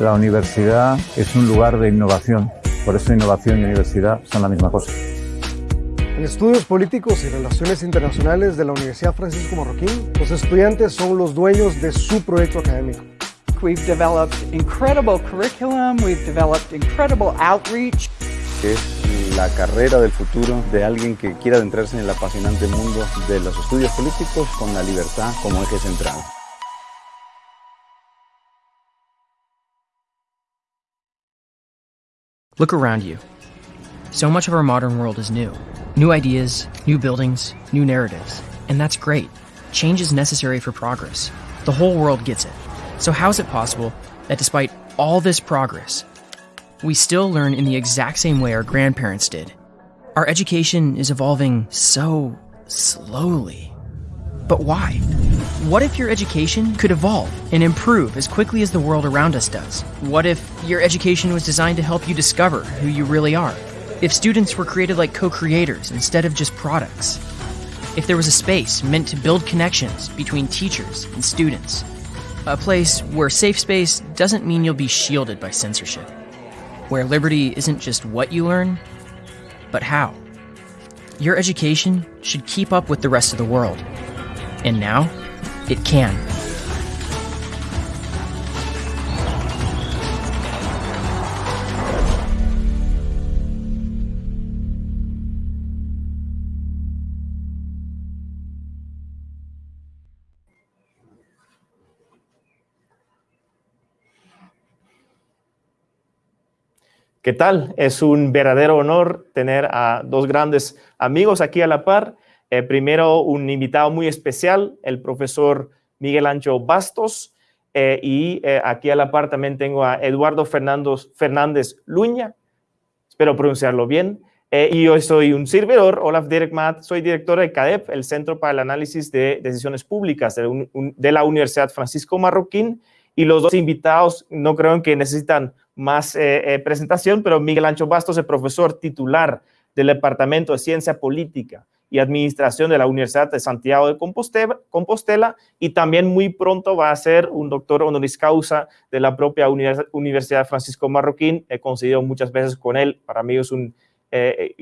La universidad es un lugar de innovación, por eso innovación y universidad son la misma cosa. En estudios políticos y relaciones internacionales de la Universidad Francisco Marroquín, los estudiantes son los dueños de su proyecto académico. We've developed incredible curriculum, we've developed incredible outreach. Es la carrera del futuro de alguien que quiera adentrarse en el apasionante mundo de los estudios políticos con la libertad como eje central. Look around you. So much of our modern world is new. New ideas, new buildings, new narratives. And that's great. Change is necessary for progress. The whole world gets it. So, how is it possible that despite all this progress, we still learn in the exact same way our grandparents did? Our education is evolving so slowly. But why? What if your education could evolve and improve as quickly as the world around us does? What if your education was designed to help you discover who you really are? If students were created like co creators instead of just products? If there was a space meant to build connections between teachers and students? A place where safe space doesn't mean you'll be shielded by censorship. Where liberty isn't just what you learn, but how. Your education should keep up with the rest of the world. And now, it can. ¿Qué tal? Es un verdadero honor tener a dos grandes amigos aquí a la par. Eh, primero, un invitado muy especial, el profesor Miguel Ancho Bastos. Eh, y eh, aquí a la par también tengo a Eduardo Fernández Luña. Espero pronunciarlo bien. y yo soy un servidor, Olaf Dirkmaat, soy director de CADEP, el Centro para el Análisis de Decisiones Públicas de, de la Universidad Francisco Marroquín. Y los dos invitados no creo que necesitan más presentación, pero Miguel Ancho Bastos es profesor titular del Departamento de Ciencia Política y Administración de la Universidad de Santiago de Compostela, y también muy pronto va a ser un doctor honoris causa de la propia Universidad Francisco Marroquín. He coincidido muchas veces con él, para mí es un, eh,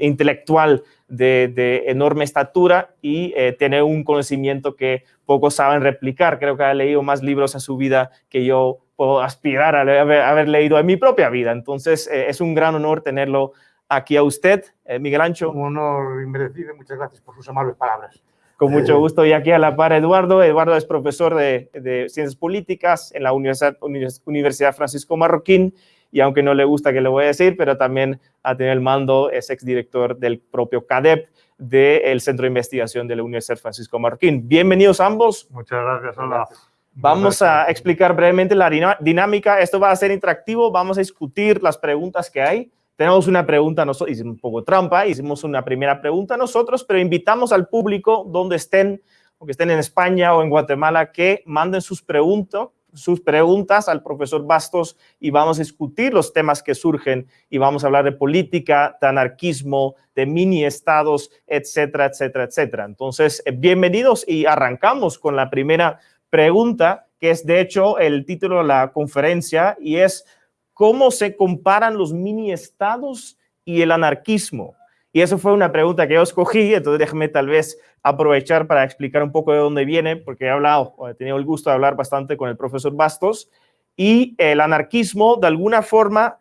intelectual de, enorme estatura y tiene un conocimiento que pocos saben replicar. Creo que ha leído más libros en su vida que yo puedo aspirar a haber, leído en mi propia vida. Entonces, eh, es un gran honor tenerlo aquí a usted, eh, Miguel Ancho. Un honor inmerecido, muchas gracias por sus amables palabras. Con mucho gusto. Y aquí a la par Eduardo. Eduardo es profesor de, Ciencias Políticas en la Universidad, Universidad Francisco Marroquín y aunque no le gusta que le voy a decir, pero también ha tenido el mando, es exdirector del propio CADEP, del Centro de Investigación de la Universidad Francisco Marroquín. Bienvenidos ambos. Muchas gracias, hola. Vamos a explicar brevemente la dinámica. Esto va a ser interactivo. Vamos a discutir las preguntas que hay. Tenemos una pregunta, nosotros hicimos un poco trampa, hicimos una primera pregunta nosotros, pero invitamos al público donde estén, o que estén en España o en Guatemala, que manden sus, preguntas sus preguntas al profesor Bastos y vamos a discutir los temas que surgen y vamos a hablar de política, de anarquismo, de mini estados, etcétera, etcétera, etcétera. Entonces, eh, bienvenidos y arrancamos con la primera pregunta, que es de hecho el título de la conferencia, y es ¿cómo se comparan los mini estados y el anarquismo? Y eso fue una pregunta que yo escogí, entonces déjeme tal vez aprovechar para explicar un poco de dónde viene, porque he hablado, he tenido el gusto de hablar bastante con el profesor Bastos, y el anarquismo de alguna forma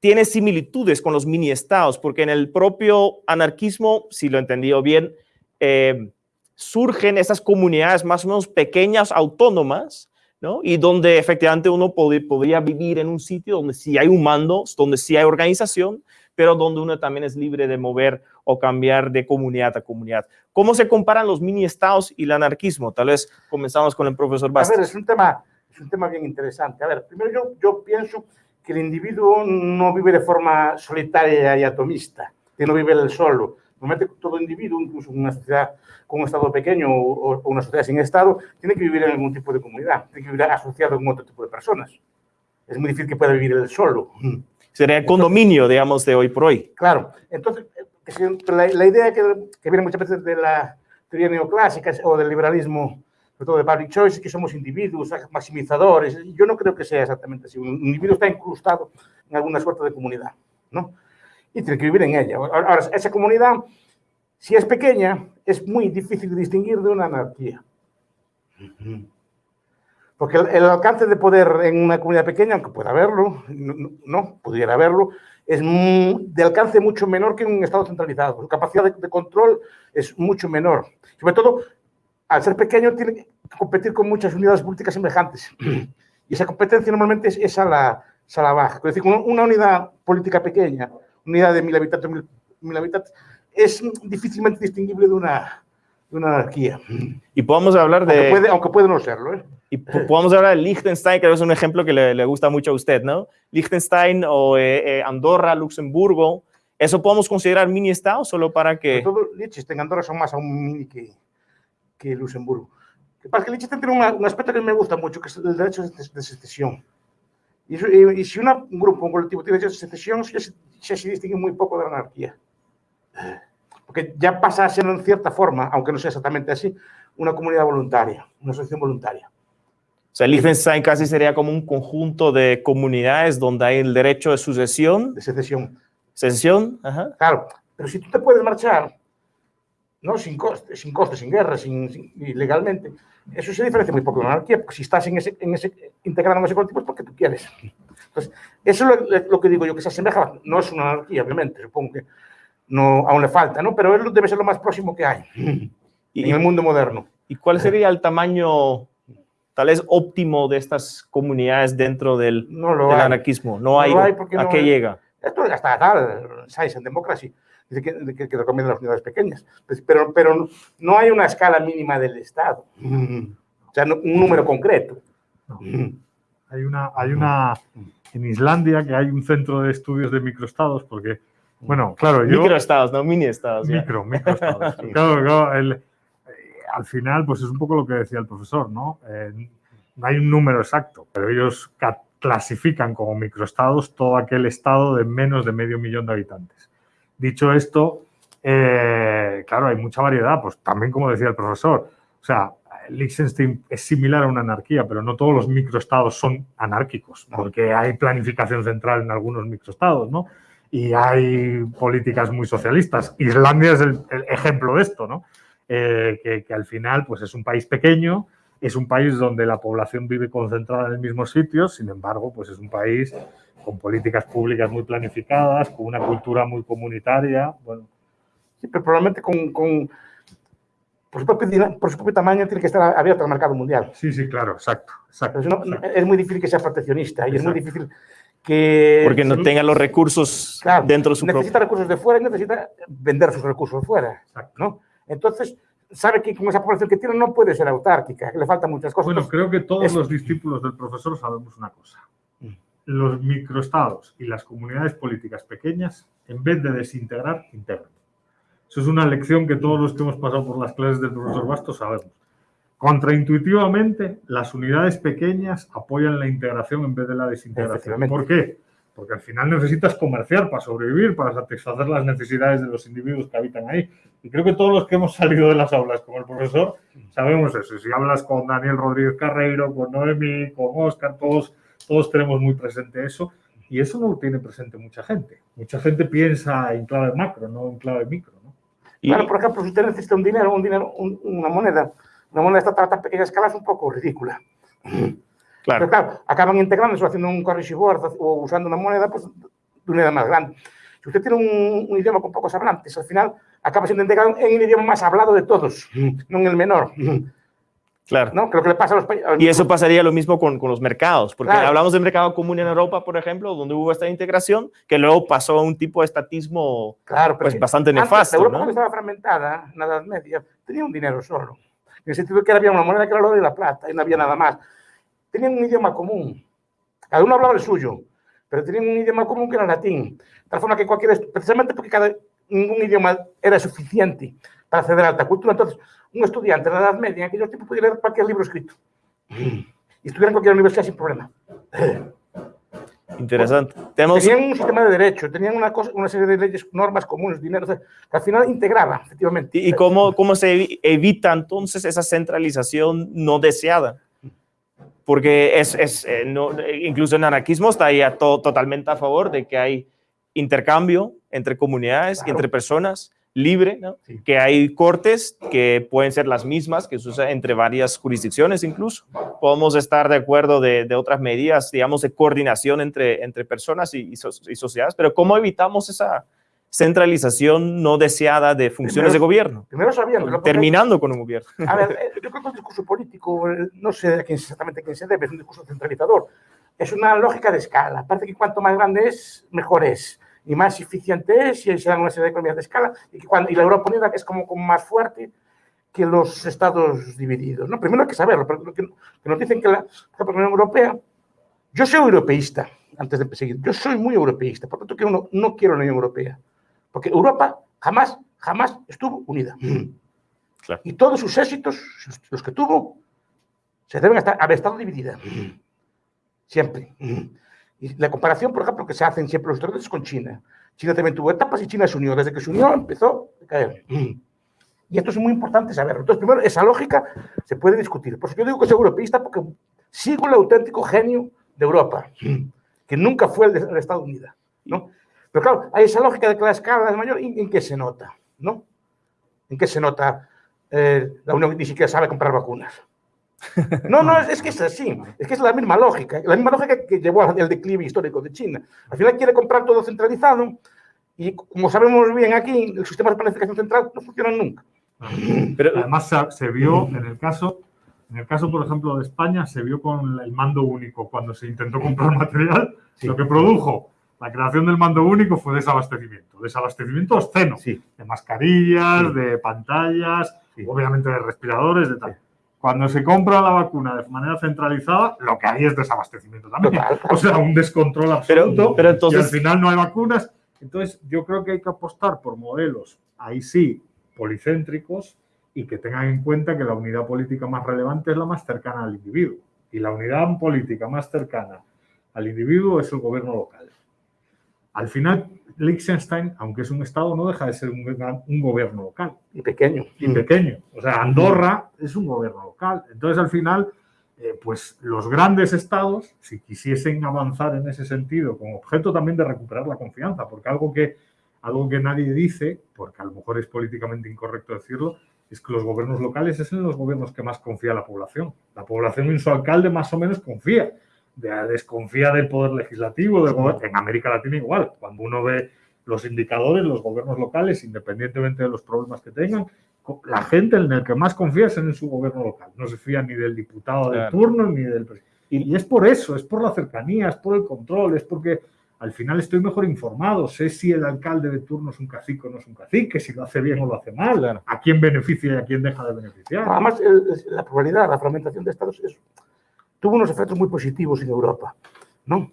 tiene similitudes con los mini estados, porque en el propio anarquismo, si lo he entendido bien, eh, surgen esas comunidades más o menos pequeñas, autónomas, ¿no? Y donde efectivamente uno podría vivir en un sitio donde sí hay un mando, donde sí hay organización, pero donde uno también es libre de mover o cambiar de comunidad a comunidad. ¿Cómo se comparan los mini estados y el anarquismo? Tal vez comenzamos con el profesor Bastos. A ver, es un tema, es un tema bien interesante. A ver, primero yo, yo pienso que el individuo no vive de forma solitaria y atomista, que no vive solo. Normalmente todo individuo, incluso una sociedad con un Estado pequeño o, una sociedad sin Estado, tiene que vivir en algún tipo de comunidad, tiene que vivir asociado con otro tipo de personas. Es muy difícil que pueda vivir él solo. Sería el condominio, digamos, de hoy por hoy. Claro. Entonces, la, idea que, que, viene muchas veces de la teoría neoclásica o del liberalismo sobre todo de public choice, que somos individuos maximizadores. Yo no creo que sea exactamente así. Un individuo está incrustado en alguna suerte de comunidad, ¿no? Y tiene que vivir en ella. Ahora, esa comunidad, si es pequeña, es muy difícil de distinguir de una anarquía. Porque el, alcance de poder en una comunidad pequeña, aunque pueda haberlo, no, pudiera haberlo, es de alcance mucho menor que en un Estado centralizado. Su capacidad de, control es mucho menor. Sobre todo, al ser pequeño, tiene que competir con muchas unidades políticas semejantes. Y esa competencia normalmente es, esa la, la baja. Es decir, una unidad política pequeña, unidad de mil habitantes, mil habitantes, es difícilmente distinguible de una, una anarquía. Y podemos hablar de... Aunque puede, aunque puede no serlo, ¿eh? Y podemos hablar de Liechtenstein, que es un ejemplo que le, le gusta mucho a usted, ¿no? Liechtenstein o eh, eh, Andorra, Luxemburgo, ¿eso podemos considerar mini-estado solo para que...? todo Liechtenstein y Andorra son más aún mini que, que Luxemburgo. Lo que pasa es que Liechtenstein tiene un aspecto que me gusta mucho, que es el derecho de secesión. Y, y, si una, un grupo, un colectivo tiene derecho de secesión, ya se, se distingue muy poco de la anarquía porque ya pasa a ser en cierta forma, aunque no sea exactamente así, una comunidad voluntaria, una asociación voluntaria. O sea, Liechtenstein casi sería como un conjunto de comunidades donde hay el derecho de sucesión. De secesión. Secesión, ajá. Claro, pero si tú te puedes marchar, ¿no? Sin coste, sin, coste, sin guerra, sin, ilegalmente, eso se diferencia muy poco de la anarquía, porque si estás en ese, en ese, integrado en ese colectivo es porque tú quieres. Entonces, eso es lo, lo, que digo yo, que se asemeja, no es una anarquía, obviamente, supongo que no, aún le falta, ¿no? Pero él debe ser lo más próximo que hay y, en el mundo moderno. ¿Y cuál sería el tamaño tal vez óptimo de estas comunidades dentro del, anarquismo? No, hay. ¿A qué llega? Esto ya está tal, Science and Democracy, dice que, que, que recomienda las unidades pequeñas, pues, pero, pero no hay una escala mínima del Estado, o sea, un número concreto. Hay una, hay una, en Islandia que hay un centro de estudios de microestados, porque bueno, claro, yo... Microestados, no mini estados. Micro, microestados. claro, claro el, eh, al final, pues es un poco lo que decía el profesor, ¿no? Eh, no hay un número exacto, pero ellos clasifican como microestados todo aquel estado de menos de medio millón de habitantes. Dicho esto, eh, claro, hay mucha variedad, pues también como decía el profesor, o sea, Liechtenstein es similar a una anarquía, pero no todos los microestados son anárquicos, porque hay planificación central en algunos microestados, ¿no? y hay políticas muy socialistas. Islandia es el, ejemplo de esto, ¿no? Eh, que, al final pues es un país pequeño, es un país donde la población vive concentrada en el mismo sitio, sin embargo, pues es un país con políticas públicas muy planificadas, con una cultura muy comunitaria. Bueno. Sí, pero probablemente con, con por, su propio, por, su propio, tamaño tiene que estar abierto al mercado mundial. Sí, sí, claro, exacto. exacto, Es muy difícil que sea proteccionista y es muy difícil porque no tenga los recursos dentro de su Necesita recursos de fuera y necesita vender sus recursos de fuera, ¿no? Entonces, sabe que con esa población que tiene no puede ser autárquica, que le faltan muchas cosas. Bueno, creo que todos los discípulos del profesor sabemos una cosa. Mm. Los microestados y las comunidades políticas pequeñas, en vez de desintegrar, integran. Eso es una lección que todos los que hemos pasado por las clases del profesor Bastos sabemos. Contraintuitivamente, las unidades pequeñas apoyan la integración en vez de la desintegración. ¿Por qué? Porque al final necesitas comerciar para sobrevivir, para satisfacer las necesidades de los individuos que habitan ahí. Y creo que todos los que hemos salido de las aulas como el profesor sabemos eso. Si hablas con Daniel Rodríguez Carreiro, con Noemi, con Oscar, todos, todos tenemos muy presente eso. Y eso no lo tiene presente mucha gente. Mucha gente piensa en clave macro, no en clave micro. ¿No? Claro, por ejemplo, si usted necesita un dinero, un dinero una moneda, una moneda esta a tan pequeña escala es un poco ridícula. Claro. Pero claro, acaban integrándose haciendo un currency board o usando una moneda pues, de una edad más grande. Si usted tiene un, idioma con pocos hablantes, al final acaba siendo integrado en el idioma más hablado de todos, no en el menor. Claro. ¿No? Creo que le pasa a los países. Y eso pasaría lo mismo con, con los mercados, porque hablamos del mercado común en Europa, por ejemplo, donde hubo esta integración, que luego pasó a un tipo de estatismo claro, pues, bastante nefasto. Europa, ¿no? estaba fragmentada, en la Edad Media, tenía un dinero solo en el sentido de que había una moneda que era el oro y la plata, y no había nada más. Tenían un idioma común, cada uno hablaba el suyo, pero tenían un idioma común que era el latín, de tal forma que cualquier, precisamente porque cada, ningún idioma era suficiente para acceder a alta cultura, entonces un estudiante de la Edad Media en aquellos tiempos podía leer cualquier libro escrito y estudiar en cualquier universidad sin problema. Interesante. Tenemos... Tenían un sistema de derecho, tenían una, cosa, una serie de leyes, normas comunes, dinero, o sea, que al final integraban, efectivamente. ¿Y cómo, cómo se evita entonces esa centralización no deseada? Porque es, es eh, no, incluso el anarquismo está ahí a to, totalmente a favor de que hay intercambio entre comunidades, claro. entre personas, libre, ¿no? sí. que hay cortes que pueden ser las mismas, que se usa entre varias jurisdicciones incluso. Podemos estar de acuerdo de, de otras medidas, digamos, de coordinación entre, entre personas y, y, so, y, sociedades, pero ¿cómo evitamos esa centralización no deseada de funciones primero, de gobierno? Primero sabían, terminando con un gobierno. A ver, eh, yo creo que el discurso político, eh, no sé exactamente a quién se debe, es un discurso centralizador. Es una lógica de escala. Parece que cuanto más grande es, mejor es y más eficiente es, y se dan una serie de economías de escala, y, que cuando, y la Europa Unida es como, como, más fuerte que los estados divididos. ¿no? Primero hay que saberlo, porque que, que nos dicen que la, la Unión Europea, yo soy europeísta, antes de seguir, yo soy muy europeísta, por lo tanto que no, no quiero la Unión Europea, porque Europa jamás, jamás estuvo unida. Claro. Y todos sus éxitos, los que tuvo, se deben estar, haber estado dividida. Siempre. Y la comparación, por ejemplo, que se hacen siempre los historiadores con China. China también tuvo etapas y China se unió. Desde que se unió empezó a caer. Y esto es muy importante saberlo. Entonces, primero, esa lógica se puede discutir. Por eso yo digo que soy europeísta porque sigo el auténtico genio de Europa, que nunca fue el de el Estados Unidos. ¿no? Pero claro, hay esa lógica de que la escala es mayor. ¿En, en qué se nota? ¿no? ¿En qué se nota? Eh, la Unión ni siquiera sabe comprar vacunas. No, no, es, es, que es así. Es que es la misma lógica. La misma lógica que llevó al declive histórico de China. Al final quiere comprar todo centralizado y, como sabemos bien aquí, el sistema de planificación central no funciona nunca. Pero además se, se vio en el caso, en el caso, por ejemplo, de España, se vio con el mando único cuando se intentó comprar material, sí. lo que produjo la creación del mando único fue desabastecimiento, desabastecimiento obsceno, sí. de mascarillas, sí. de pantallas, obviamente de respiradores, de tal. Cuando se compra la vacuna de manera centralizada, lo que hay es desabastecimiento también. O sea, un descontrol absoluto. Pero, pero entonces... Y al final no hay vacunas. Entonces, yo creo que hay que apostar por modelos, ahí sí, policéntricos y que tengan en cuenta que la unidad política más relevante es la más cercana al individuo. Y la unidad política más cercana al individuo es el gobierno local. Al final, Liechtenstein, aunque es un estado, no deja de ser un, un, gobierno local. Y pequeño. Y pequeño. O sea, Andorra es un gobierno local. Entonces, al final, eh, pues los grandes estados, si quisiesen avanzar en ese sentido, con objeto también de recuperar la confianza, porque algo que, algo que nadie dice, porque a lo mejor es políticamente incorrecto decirlo, es que los gobiernos locales es en los gobiernos que más confía la población. La población en su alcalde más o menos confía desconfía del poder legislativo, del gobierno. en América Latina igual, cuando uno ve los indicadores, los gobiernos locales, independientemente de los problemas que tengan, la gente en el que más confía es en su gobierno local, no se fía ni del diputado claro. turno ni del y, y es por eso, es por la cercanía, es por el control, es porque al final estoy mejor informado, sé si el alcalde de turno es un cacique o no es un cacique, si lo hace bien o lo hace mal, claro. a quién beneficia y a quién deja de beneficiar. Además, la probabilidad, la fragmentación de estados es tuvo unos efectos muy positivos en Europa, ¿no?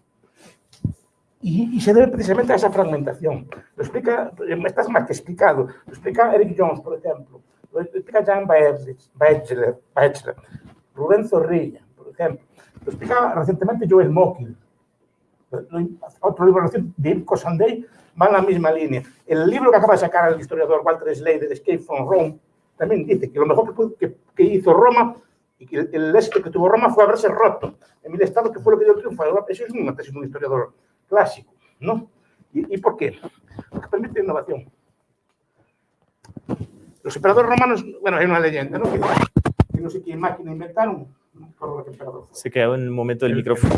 Y, y, se debe precisamente a esa fragmentación. Lo explica, estás más que explicado, lo explica Eric Jones, por ejemplo, lo explica Jan Baechler, Baechler Rubén Zorrilla, por ejemplo, lo explica recientemente Joel Mokyr, otro libro reciente de Irko Sandey, va en la misma línea. El libro que acaba de sacar el historiador Walter Slade, Escape from Rome, también dice que lo mejor que, que, que hizo Roma y que el, el, éxito que tuvo Roma fue haberse roto en el Estado, que fue lo que dio el triunfo a Europa. Eso es una tesis de un historiador clásico, ¿no? ¿Y, ¿Y, por qué? Porque permite innovación. Los emperadores romanos, bueno, hay una leyenda, ¿no? Que, que no sé qué máquina inventaron, no emperador fue. Se quedó en el momento del micrófono.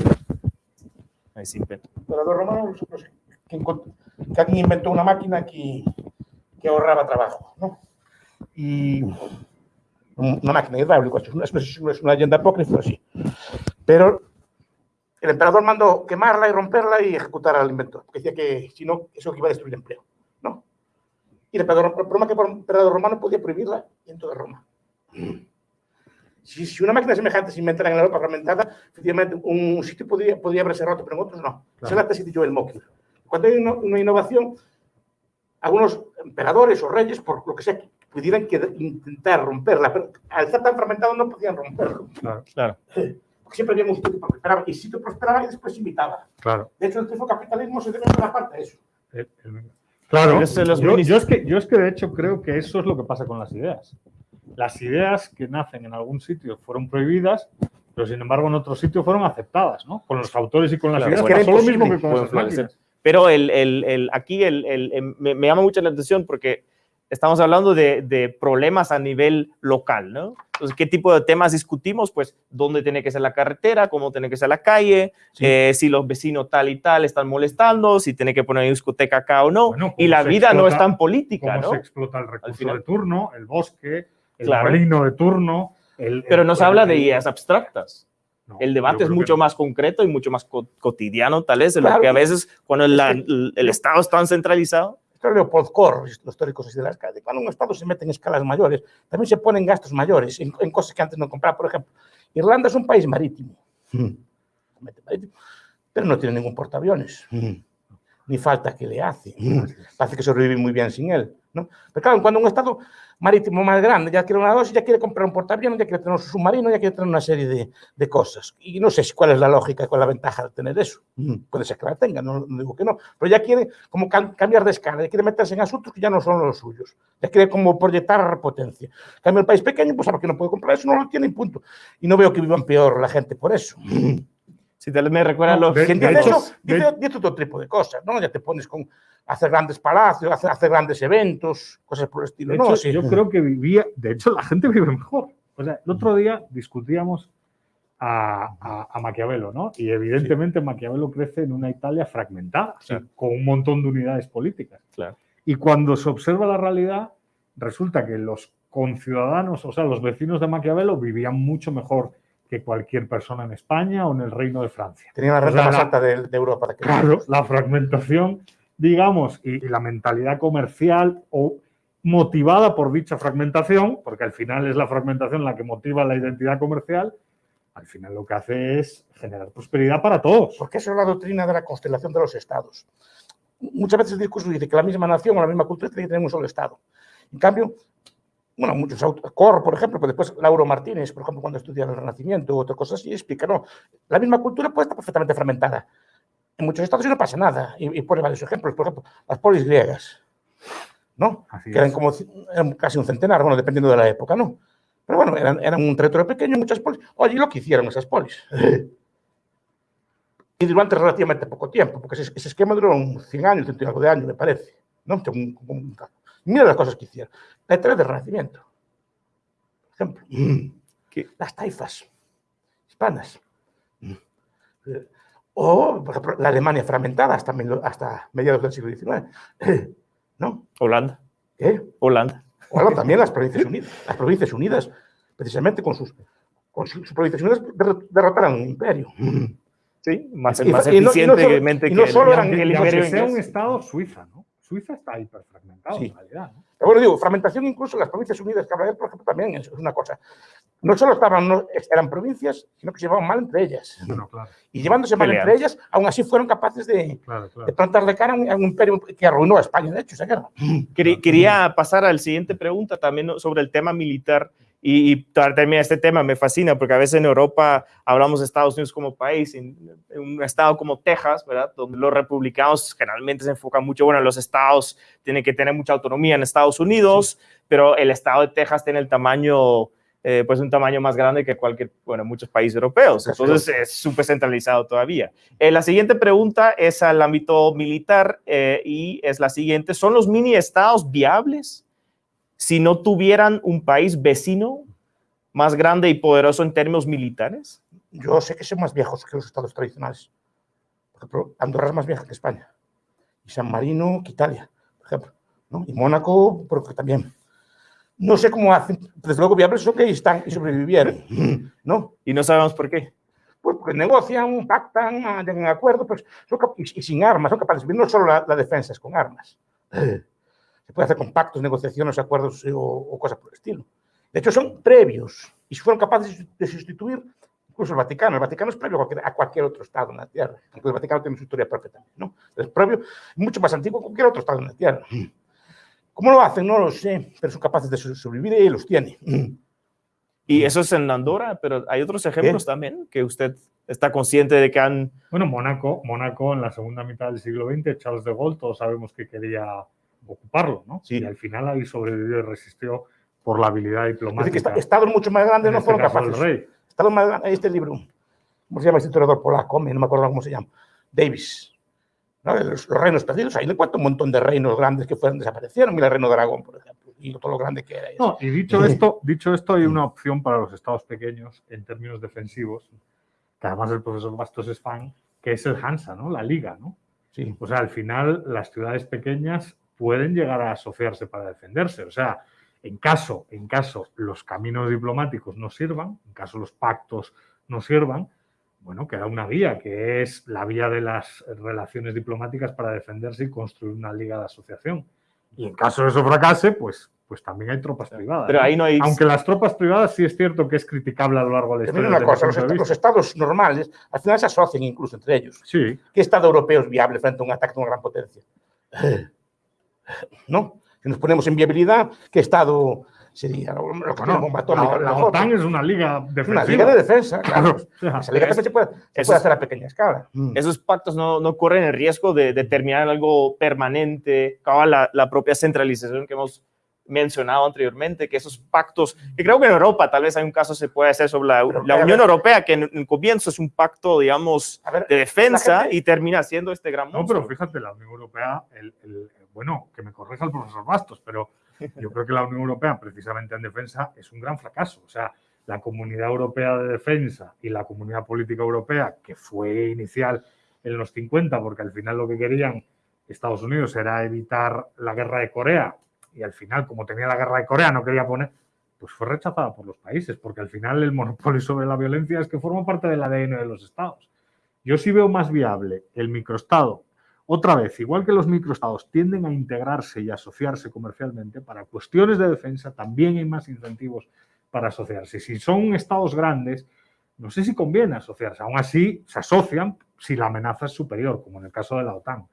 Ahí sí, pero. Emperador romano, no sé, que, que alguien inventó una máquina que, que ahorraba trabajo, ¿no? Y una máquina hidráulica, es una, es una leyenda apócrifa, así. Pero el emperador mandó quemarla y romperla y ejecutar al inventor, porque decía que si no, eso iba a destruir el empleo, ¿no? Y el emperador, el problema es que el emperador romano podía prohibirla en toda Roma. Si, si, una máquina semejante se inventara en la Europa fragmentada, efectivamente un sitio podría, podría haberse roto, pero en otros no. Claro. Esa es la tesis de Joel. Cuando hay una, una innovación, algunos emperadores o reyes, por lo que sea, pudieran que, intentar romperla, pero al estar tan fragmentado no podían romperlo. Claro, claro. siempre había un sitio que prosperaba, y el sitio prosperaba y después imitaba. Claro. De hecho, el capitalismo se debe en buena parte a eso. El- el- Claro, yo, yo es que, yo es que de hecho creo que eso es lo que pasa con las ideas. Las ideas que nacen en algún sitio fueron prohibidas, pero sin embargo en otro sitio fueron aceptadas, ¿no? Con los autores y con las Claro, ideas pasó lo mismo que con las máquinas. Pero el, el- el- aquí el, el- el- me, me llama mucho la atención porque estamos hablando de, de problemas a nivel local, ¿no? Entonces, ¿qué tipo de temas discutimos? Pues, ¿dónde tiene que ser la carretera? ¿Cómo tiene que ser la calle? Sí. eh, si los vecinos tal y tal están molestando, si tiene que poner discoteca acá o no. Bueno, y la vida no es explota- tan política, Cómo ¿no? se explota el recurso final. de turno, el bosque, el Claro. molino de turno. el- Pero el- no se habla de el- ideas abstractas. No, El debate es mucho no. más concreto y mucho más co- cotidiano, tal vez, de lo Claro. que a veces, cuando la- el, el Estado es tan centralizado. Esto es Leopold Kohr, los históricos así de las calles. Cuando un Estado se mete en escalas mayores, también se ponen gastos mayores en, en cosas que antes no compraba. Por ejemplo, Irlanda es un país marítimo, marítimo, pero no tiene ningún portaaviones. Ni falta que le hace. Parece que sobrevive muy bien sin él. ¿no? Pero claro, cuando un Estado marítimo más grande ya quiere una dosis, ya quiere comprar un portaaviones, ya quiere tener un submarino, ya quiere tener una serie de, de cosas. Y no sé cuál es la lógica, cuál es la ventaja de tener eso. Puede ser que la tenga, no, digo que no. Pero ya quiere como cam- cambiar de escala, ya quiere meterse en asuntos que ya no son los suyos. Ya quiere como proyectar potencia. En cambio, el país pequeño, pues sabe que no puede comprar eso, no lo tiene y punto. Y no veo que vivan peor la gente por eso. Si vez me recuerda a No, los... de- Quien de dice hecho- de- otro tipo de cosas, ¿no? Ya te pones con hacer grandes palacios, hacer, hacer grandes eventos, cosas por el estilo. De ¿no? hecho, Sí. yo creo que vivía, de hecho, la gente vive mejor. O sea, el otro día discutíamos a, a- a Maquiavelo, ¿no? Y evidentemente Maquiavelo crece en una Italia fragmentada, sí, Claro. con un montón de unidades políticas. Claro. Y cuando se observa la realidad, resulta que los conciudadanos, o sea, los vecinos de Maquiavelo vivían mucho mejor que cualquier persona en España o en el Reino de Francia. Tenía la O renta sea, más la- alta de, de Europa. aquel Claro, la fragmentación, digamos, y, y la mentalidad comercial o motivada por dicha fragmentación, porque al final es la fragmentación la que motiva la identidad comercial, al final lo que hace es generar prosperidad para todos. Porque eso es la doctrina de la constelación de los estados. Muchas veces el discurso dice que la misma nación o la misma cultura tiene que tener un solo estado. En cambio, bueno, muchos autores, Cor, por ejemplo, pero después Lauro Martínez, por ejemplo, cuando estudia el Renacimiento u otras cosas así, explica, no, la misma cultura puede estar perfectamente fragmentada. En muchos estados no pasa nada. Y, y pone varios ejemplos, por ejemplo, las polis griegas, ¿no? Así que eran es. como eran casi un centenar, bueno, dependiendo de la época, ¿no? Pero bueno, eran, eran un territorio pequeño, muchas polis. Oye, ¿y lo que hicieron esas polis? y durante relativamente poco tiempo, porque ese, ese esquema duró un 100 años, 100 y algo de años, me parece. ¿no? Según- según- mira las cosas que hicieron. La historia del Renacimiento, por ejemplo. ¿Qué? Las taifas hispanas. Eh, O, por ejemplo, la Alemania fragmentada hasta, hasta mediados del siglo XIX. ¿No? Holanda. ¿Qué? Holanda. Bueno, también las Provincias Unidas. Las Provincias Unidas, precisamente con sus, con sus, sus Provincias Unidas, derro- derrotaron un imperio. Sí, más, Y- más y no- y no solo- eficientemente y no que, solo el- eran- que el imperio sea un estado, Suiza, ¿no? Suiza está hiperfragmentado Sí. en realidad. ¿no? Pero bueno, digo, fragmentación incluso en las Provincias Unidas que habla él, por ejemplo, también es una cosa. No solo estaban, no, eran provincias, sino que se llevaban mal entre ellas. Bueno, claro, Y llevándose mal Peleando. entre ellas, aún así fueron capaces de, claro, de claro. plantarle cara a un, a un imperio que arruinó a España, de hecho, esa guerra. Quería, quería pasar a la siguiente pregunta también sobre el tema militar y, y este tema me fascina porque a veces en Europa hablamos de Estados Unidos como país, en, en un estado como Texas, ¿verdad? Donde los republicanos generalmente se enfocan mucho, bueno, los estados tienen que tener mucha autonomía en Estados Unidos, pero el estado de Texas tiene el tamaño, eh, pues un tamaño más grande que cualquier, bueno, muchos países europeos, entonces es súper centralizado todavía. Eh, la siguiente pregunta es al ámbito militar eh, y es la siguiente, ¿son los mini estados viables si no tuvieran un país vecino más grande y poderoso en términos militares? Yo sé que son más viejos que los estados tradicionales. Por ejemplo, Andorra es más vieja que España. Y San Marino que Italia, por ejemplo. ¿no? Y Mónaco, porque también. No sé cómo hacen. Desde luego, viables son que están y sobrevivieron. ¿no? Y no sabemos por qué. Pues porque negocian, pactan, llegan a acuerdos, pues son cap- y, y sin armas, son capaces. No solo la, la defensa es con armas. Se puede hacer con pactos, negociaciones, acuerdos eh, o, o cosas por el estilo. De hecho, son previos y fueron capaces de sustituir incluso el Vaticano. El Vaticano es previo a cualquier, a cualquier otro Estado en la Tierra. Aunque el Vaticano tiene su historia propia también. ¿no? Es previo, mucho más antiguo que cualquier otro Estado en la Tierra. ¿Cómo lo hacen? No lo sé, pero son capaces de so- sobrevivir y los tienen. Y eso es en Andorra, pero hay otros ejemplos también que usted está consciente de que han... Bueno, Mónaco, Mónaco en la segunda mitad del siglo XX, Charles de Gaulle, todos sabemos que quería ocuparlo, ¿no? Sí. Y al final ahí sobrevivió y resistió por la habilidad Es diplomática. decir, que esta- estados mucho más grandes en no este fueron capaces. rey. Estados más grandes, este libro, ¿cómo se llama este historiador polaco? No me acuerdo cómo se llama. Davis. ¿no? Los, los reinos perdidos. Ahí le cuento un montón de reinos grandes que fueron, desaparecieron. Mira el reino de Aragón, por ejemplo. Y todo lo grande que era. No, y dicho esto, dicho esto, hay una opción para los estados pequeños en términos defensivos, que además el profesor Bastos es fan, que es el Hansa, ¿no? La liga, ¿no? Sí. O sea, al final las ciudades pequeñas pueden llegar a asociarse para defenderse. O sea, en caso, en caso los caminos diplomáticos no sirvan, en caso los pactos no sirvan, bueno, queda una vía, que es la vía de las relaciones diplomáticas para defenderse y construir una liga de asociación. Y en caso de eso fracase, pues, pues también hay tropas privadas. Pero ¿no? ahí no hay... Aunque las tropas privadas sí es cierto que es criticable a lo largo de la Pero historia. mira una cosa, los, est- los estados normales al final se asocian incluso entre ellos. Sí, ¿Qué estado europeo es viable frente a un ataque de una gran potencia? ¿No? Si nos ponemos en viabilidad, ¿qué estado sería? Lo lo que bomba atómica. la, la. OTAN es una liga defensiva. una liga de defensa, claro. Esa liga de defensa se puede, se puede hacer a pequeña escala. Mm. esos pactos no, no corren el riesgo de, de terminar en algo permanente, acaba la, la propia centralización que hemos mencionado anteriormente, que esos pactos, que creo que en Europa tal vez hay un caso se puede hacer sobre la, Pero, la a ver, Unión Europea, que en, en comienzo es un pacto, digamos, ver, de defensa gente- y termina siendo este gran No, monstruo. pero fíjate, la Unión Europea, el, el- bueno, que me corrija el profesor Bastos, pero yo creo que la Unión Europea, precisamente en defensa, es un gran fracaso. O sea, la Comunidad Europea de Defensa y la Comunidad Política Europea, que fue inicial en los 50, porque al final lo que querían Estados Unidos era evitar la guerra de Corea, y al final, como tenía la guerra de Corea, no quería poner, pues fue rechazada por los países, porque al final el monopolio sobre la violencia es que forma parte del ADN de los estados. Yo sí veo más viable el microestado otra vez, igual que los microestados tienden a integrarse y asociarse comercialmente, para cuestiones de defensa también hay más incentivos para asociarse. Si son estados grandes, no sé si conviene asociarse. Aún así, se asocian si la amenaza es superior, como en el caso de la OTAN.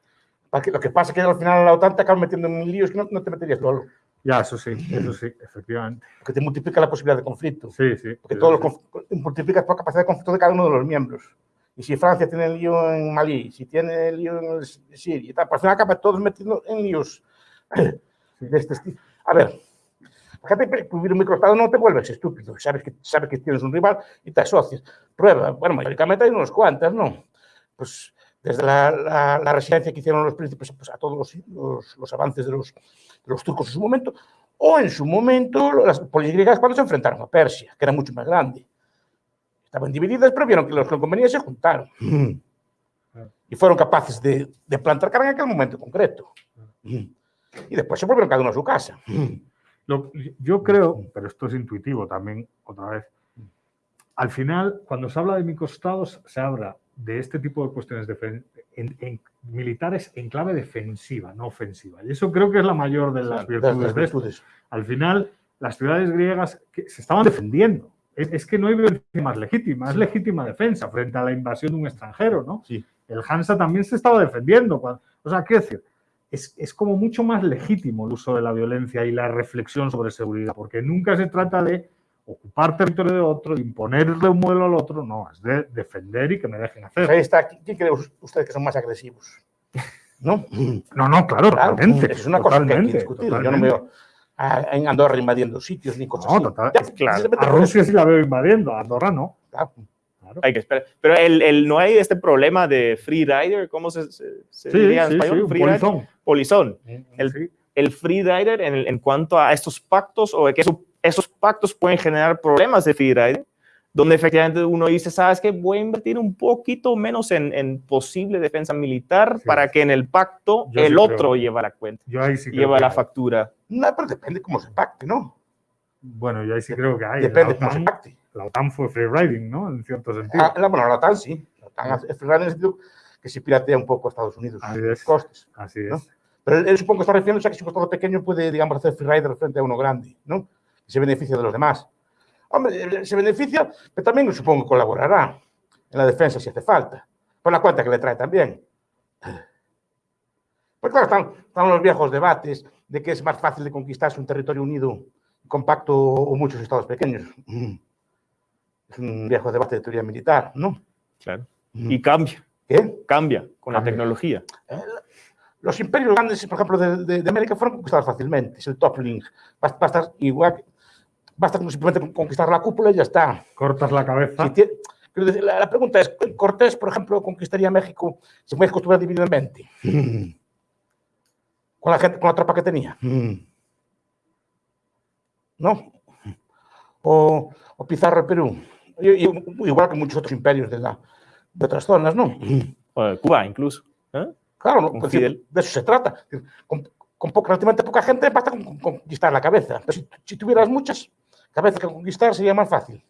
Lo que pasa es que al final la OTAN te acaba metiendo en líos que no, no te meterías solo, Ya, eso sí, eso sí, efectivamente. porque te multiplica la posibilidad de conflicto. Sí, sí. Porque todo sí. lo multiplicas por capacidad de conflicto de cada uno de los miembros. Y si Francia tiene el lío en Malí, si tiene el lío en Siria y tal, pues al final acaban todos metiendo en líos de este estilo. A ver, fíjate que vivir un microestado no te vuelves estúpido. Sabes que, sabes que tienes un rival y te asocias. Prueba, bueno, mayoricamente hay unos cuantas, ¿no? Pues desde la, la, la resistencia que hicieron los príncipes pues, a todos los, los, los avances de los, de los turcos en su momento, o en su momento las poligriegas cuando se enfrentaron a Persia, que era mucho más grande. Estaban divididas, pero vieron que los que les convenía y se juntaron. Y fueron capaces de, de plantar cara en aquel momento concreto. Y después se volvieron cada uno a su casa. Lo- yo creo, pero esto es intuitivo también, otra vez. Al final, cuando se habla de microestados, se habla de este tipo de cuestiones defen- en- en militares en clave defensiva, no ofensiva. Y eso creo que es la mayor de las Las- virtudes las de esto. virtudes. Al final, las ciudades griegas que se estaban defendiendo. Es, es que no hay violencia más legítima, es legítima defensa frente a la invasión de un extranjero, ¿no? Sí. El Hansa también se estaba defendiendo. cuando- o sea, quiero decir, es, es como mucho más legítimo el uso de la violencia y la reflexión sobre seguridad, porque nunca se trata de ocupar territorio de otro, de imponerle un modelo al otro, no, es de defender y que me dejen Pues hacer. ahí está. ¿Quién cree usted que son más agresivos? ¿No? No, no, claro, Claro, totalmente. es una cosa que hay que totalmente, discutir. Yo no veo a- en Andorra invadiendo sitios ni cosas No, así. total- Ya, claro. A. Rusia sí la veo invadiendo, a Andorra no. Claro. Claro. Hay que esperar. Pero el, el- no hay este problema de free rider, ¿cómo se, se- se Sí, diría en sí, español? Free rider. polizón. Polizón. El- Sí. El free rider en, en cuanto a estos pactos o de que eso- esos pactos pueden generar problemas de free rider, donde efectivamente uno dice, ¿sabes qué? Voy a invertir un poquito menos en, en posible defensa militar Sí. para que en el pacto Yo el sí otro creo. lleva la cuenta, Yo ahí sí lleva que la factura. No, pero depende cómo se pacte, ¿no? Bueno, yo ahí sí creo que hay. Depende la, cómo se OTAN, pacte. la OTAN fue free riding, ¿no? En cierto sentido. Ah, la, bueno, la OTAN sí. La OTAN es free en el sentido que se piratea un poco a Estados Unidos. Así es. costes. Así es. ¿no? Pero él, él supongo que está refiriéndose a que si un estado pequeño puede, digamos, hacer free rider frente a uno grande, ¿no? Y se beneficia de los demás. Hombre, él se beneficia, pero también supongo que colaborará en la defensa si hace falta. Por la cuenta que le trae también. Pues claro, están, están los viejos debates de que es más fácil de conquistarse un territorio unido, compacto o muchos estados pequeños. Mm. Es un viejo debate de teoría militar, ¿no? Claro. Y cambia. ¿Qué? Cambia con la tecnología. Eh, Los imperios grandes, por ejemplo, de, de- de América fueron conquistados fácilmente. Es el top link. Basta, basta igual, que- basta con simplemente conquistar la cúpula y ya está. Cortas la cabeza. Si la, pregunta es, ¿Cortés, por ejemplo, conquistaría México si México estuviera dividido en 20? Con la, gente, con la tropa que tenía. ¿No? O, o Pizarro, Perú. Y- y- igual que muchos otros imperios de, la, de otras zonas, ¿no? Cuba incluso. ¿eh? Claro, no, pues, de eso se trata. Con, con poca- relativamente poca gente basta con conquistar la cabeza. Pero si, si tuvieras muchas cabezas que conquistar sería más fácil.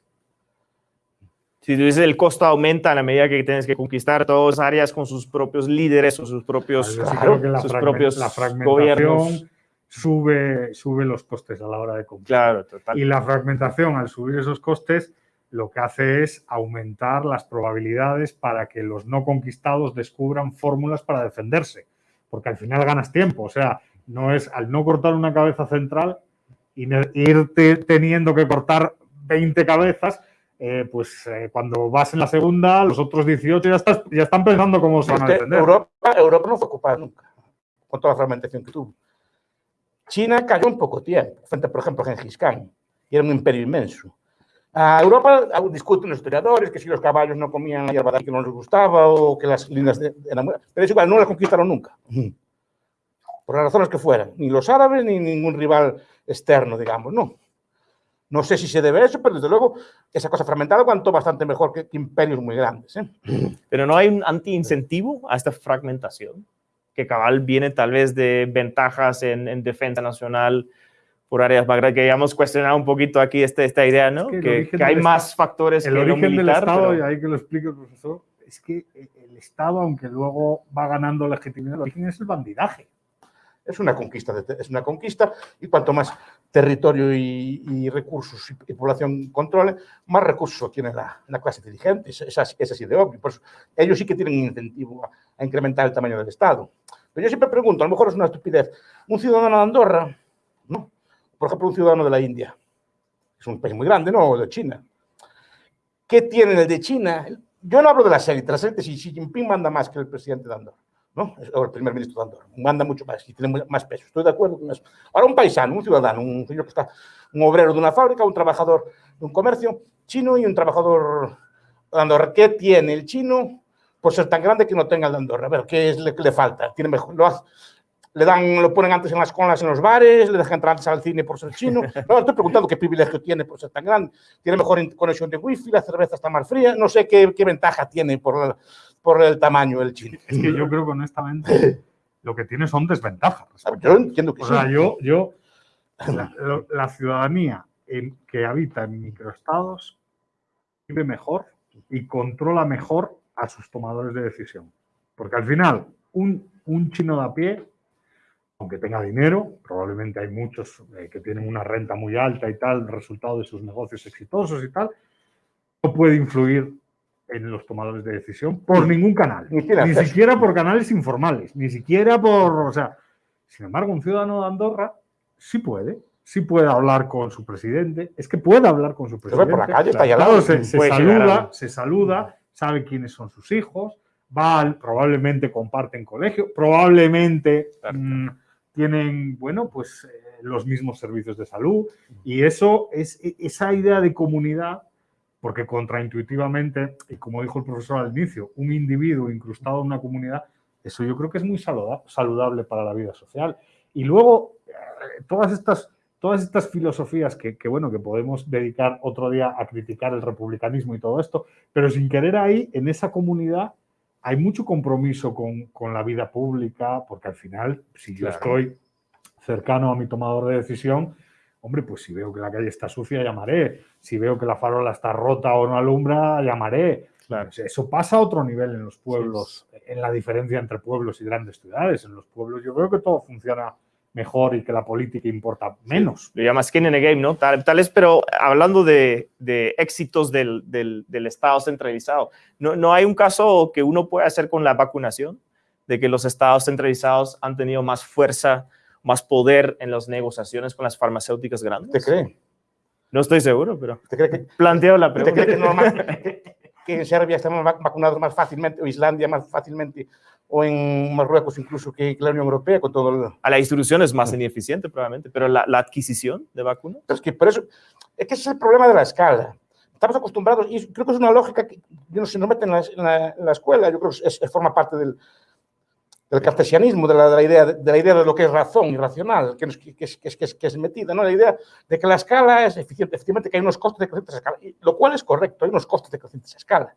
Si tú dices el costo aumenta a la medida que tienes que conquistar todas las áreas con sus propios líderes o sus propios, sí claro, creo que la, sus fragmen- propios la fragmentación gobiernos. sube, sube los costes a la hora de conquistar. Claro, total. Y la fragmentación, al subir esos costes, lo que hace es aumentar las probabilidades para que los no conquistados descubran fórmulas para defenderse. Porque al final ganas tiempo. O sea, no es al no cortar una cabeza central y irte teniendo que cortar 20 cabezas, eh, pues eh, cuando vas en la segunda, los otros 18 ya, estás, ya están pensando cómo se van a Este, defender. Europa, Europa no fue ocupada nunca, con toda la fragmentación que tuvo. China cayó en poco tiempo, frente, por ejemplo, a Gengis Khan, y era un imperio inmenso. A Europa aún discuten los historiadores que si los caballos no comían la hierba que no les gustaba o que las líneas de- eran Pero es igual, no las conquistaron nunca. Por las razones que fueran. Ni los árabes ni ningún rival externo, digamos, no. No sé si se debe a eso, pero desde luego esa cosa fragmentada aguantó bastante mejor que, que imperios muy grandes. ¿eh? Pero no hay un anti-incentivo a esta fragmentación, que cabal viene tal vez de ventajas en, en defensa nacional por áreas más grandes, que hayamos cuestionado un poquito aquí este, esta idea, ¿no? que el que, origen que hay del más factores el que lo origen del militar, Estado, pero- y ahí que lo explique el profesor, es que el Estado, aunque luego va ganando legitimidad, el origen es el bandidaje. Es una conquista, es una conquista y cuanto más territorio y, y recursos y, y población controle, más recursos obtiene la, la clase dirigente. Es, es es así de obvio. Por eso, ellos sí que tienen incentivo a, a incrementar el tamaño del Estado. Pero yo siempre pregunto, a lo mejor es una estupidez, un ciudadano de Andorra, ¿no? por ejemplo, un ciudadano de la India, es un país muy grande, ¿no? O de China. ¿Qué tiene el de China? Yo no hablo de las élites, las élites, y Xi Jinping manda más que el presidente de Andorra. ¿No? O el primer ministro Andorra. Manda mucho más y tiene más peso. Estoy de acuerdo con eso. Ahora, un paisano, un ciudadano, un señor que está, un obrero de una fábrica, un trabajador de un comercio chino y un trabajador Andorra. ¿Qué tiene el chino por ser tan grande que no tenga el de Andorra? A ver, ¿qué es lo que le falta? Tiene mejor, lo hace- le dan, lo ponen antes en las colas en los bares, le dejan entrar antes al cine por ser chino. No, estoy preguntando qué privilegio tiene por ser tan grande. Tiene mejor conexión de wifi, la cerveza está más fría. No sé qué, qué ventaja tiene por, la- por el tamaño del chino. Es que yo creo que honestamente lo que tiene son desventajas. Yo entiendo que O sí. sea, yo, yo la, ciudadanía en- que habita en microestados vive mejor y controla mejor a sus tomadores de decisión. Porque al final, un, un chino de a pie, aunque tenga dinero, probablemente hay muchos eh, que tienen una renta muy alta y tal, resultado de sus negocios exitosos y tal, no puede influir en los tomadores de decisión por ningún canal. Ni Ni siquiera por canales informales, ni siquiera por, o sea, sin embargo, un ciudadano de Andorra sí puede, sí puede hablar con su presidente, es que puede hablar con su presidente. por la calle, está Claro, lado. se, saluda, se saluda, sabe quiénes son sus hijos, va al- probablemente comparten colegio, probablemente Claro. mm, tienen, bueno, pues eh, los mismos servicios de salud y eso es e- esa idea de comunidad porque contraintuitivamente, y como dijo el profesor al inicio, un individuo incrustado en una comunidad, eso yo creo que es muy saluda- saludable para la vida social. Y luego, eh, todas estas, todas estas filosofías que, que, bueno, que podemos dedicar otro día a criticar el republicanismo y todo esto, pero sin querer ahí, en esa comunidad, hay mucho compromiso con, con la vida pública, porque al final, si yo Claro. estoy cercano a mi tomador de decisión, hombre, pues si veo que la calle está sucia, llamaré. Si veo que la farola está rota o no alumbra, llamaré. Claro. Eso pasa a otro nivel en los pueblos, en la diferencia entre pueblos y grandes ciudades. En los pueblos yo creo que todo funciona mejor y que la política importa menos. lo llama skin in the game, ¿no? Tal, tal es, pero hablando de, de éxitos del, del, del Estado centralizado, ¿no, ¿no hay un caso que uno puede hacer con la vacunación? De que los estados centralizados han tenido más fuerza, más poder en las negociaciones con las farmacéuticas ¿Usted grandes. cree? No estoy seguro, pero ¿Usted cree que, planteo la pregunta. cree que, normal- que- que en Serbia estamos vac- vacunados más fácilmente, o Islandia más fácilmente, o en Marruecos incluso que la Unión Europea con todo el... A la distribución es más ineficiente probablemente, pero la, la adquisición de vacunas. Pero es que por eso, es que ese es el problema de la escala. Estamos acostumbrados, y creo que es una lógica que no se nos mete en la, en la- en la escuela, yo creo que es, es- forma parte del, del cartesianismo, de la, de la idea, de, la idea de lo que es razón y racional, que, es, que, es, que es- que es metida, ¿no? La idea de que la escala es eficiente, efectivamente que hay unos costes decrecientes a escala, lo cual es correcto, hay unos costes decrecientes a escala.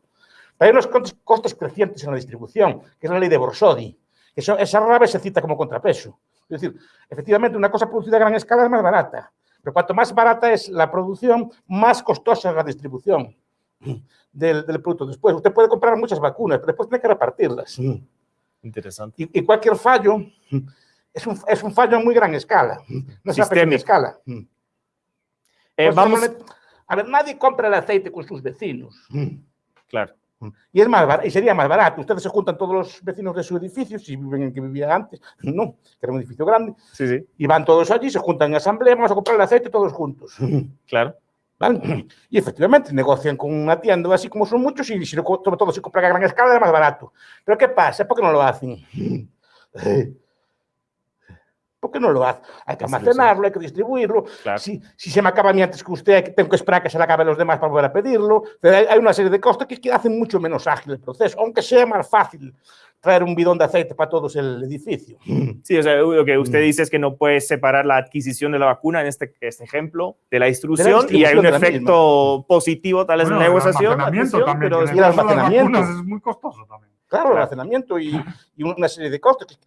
Pero hay unos costes, crecientes en la distribución, que es la ley de Borsodi, que eso, esa rara se cita como contrapeso. Es decir, efectivamente, una cosa producida a gran escala es más barata, pero cuanto más barata es la producción, más costosa es la distribución del producto. Después, usted puede comprar muchas vacunas, pero después tiene que repartirlas. Interesante. Y, y cualquier fallo es un, es un fallo a muy gran escala, no es a pequeña escala. Eh, Pues, vamos, A ver, nadie compra el aceite con sus vecinos. claro. Y, es más y sería más barato. Ustedes se juntan todos los vecinos de su edificio, si viven en que vivía antes, no, que era un edificio grande, Sí, sí, y van todos allí, se juntan en asamblea, vamos a comprar el aceite todos juntos. claro. ¿Vale? Y efectivamente negocian con una tienda, así como son muchos, y si lo sobre todo si compran a gran escala, es más barato. Pero ¿qué pasa? ¿Por qué no lo hacen? ¿Por qué no lo hacen? Hay que almacenarlo, hay que distribuirlo. Claro. Si, si se me acaba a mí antes que usted, tengo que esperar a que se le acabe a los demás para volver a pedirlo. Pero hay, hay una serie de costes que, que hacen mucho menos ágil el proceso, aunque sea más fácil traer un bidón de aceite para todos el edificio. Sí, o sea, lo que Mm. usted dice es que no puede separar la adquisición de la vacuna, en este, este ejemplo, de la distribución, y hay distribución un efecto positivo tal vez Bueno, en la el negociación, almacenamiento adquisición, también, pero el las almacenamiento. vacunas es muy costoso también. Claro, el almacenamiento y, y una serie de costes.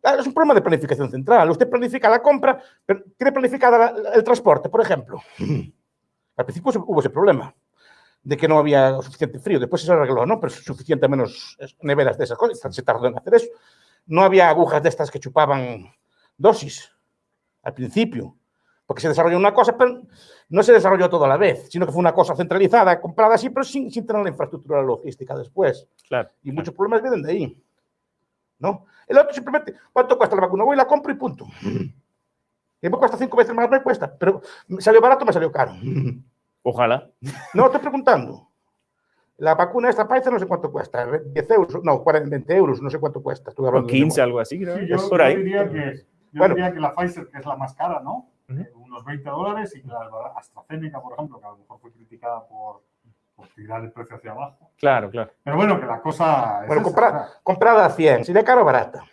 Claro, es un problema de planificación central. Usted planifica la compra, pero tiene planificada la- el transporte, por ejemplo. Al principio hubo ese problema de que no había suficiente frío. Después se arregló, ¿no? Pero suficiente menos neveras de esas cosas. Se tardó en hacer eso. No había agujas de estas que chupaban dosis al principio, porque se desarrolló una cosa, pero no se desarrolló todo a la vez, sino que fue una cosa centralizada, comprada así, pero sin, sin tener la infraestructura logística después. claro. Y muchos problemas vienen de ahí. ¿No? El otro simplemente, ¿cuánto cuesta la vacuna? Voy, la compro y punto. Y me cuesta cinco veces más, me cuesta. Pero me salió barato, me salió caro. Ojalá. No, estoy preguntando. La vacuna esta Pfizer no sé cuánto cuesta. 10 euros, no, 40, 20 euros, no sé cuánto cuesta. Estuve O hablando de 15, memoria. algo así, creo. Sí, es yo, diría que, yo Bueno. diría que la Pfizer, que es la más cara, ¿no? Eh, unos 20 dólares y que la AstraZeneca, por ejemplo, que a lo mejor fue criticada por, por tirar el precio hacia abajo. Claro, claro. Pero bueno, que la cosa es Bueno, comprada a 100, sería caro o barata.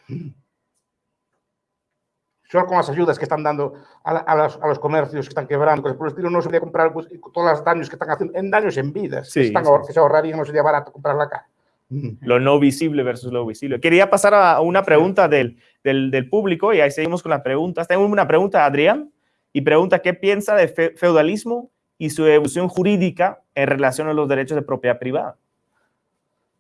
Solo con las ayudas que están dando a, la- a los, a los comercios que están quebrando, cosas por el estilo, no sería comprar pues, todos los daños que están haciendo, en daños en vidas, Sí, que, están sí, que se ahorrarían, no sería barato comprarla acá. Lo no visible versus lo visible. Quería pasar a una pregunta del, del, del público y ahí seguimos con las preguntas. Tengo una pregunta a Adrián y pregunta qué piensa de fe- feudalismo y su evolución jurídica en relación a los derechos de propiedad privada.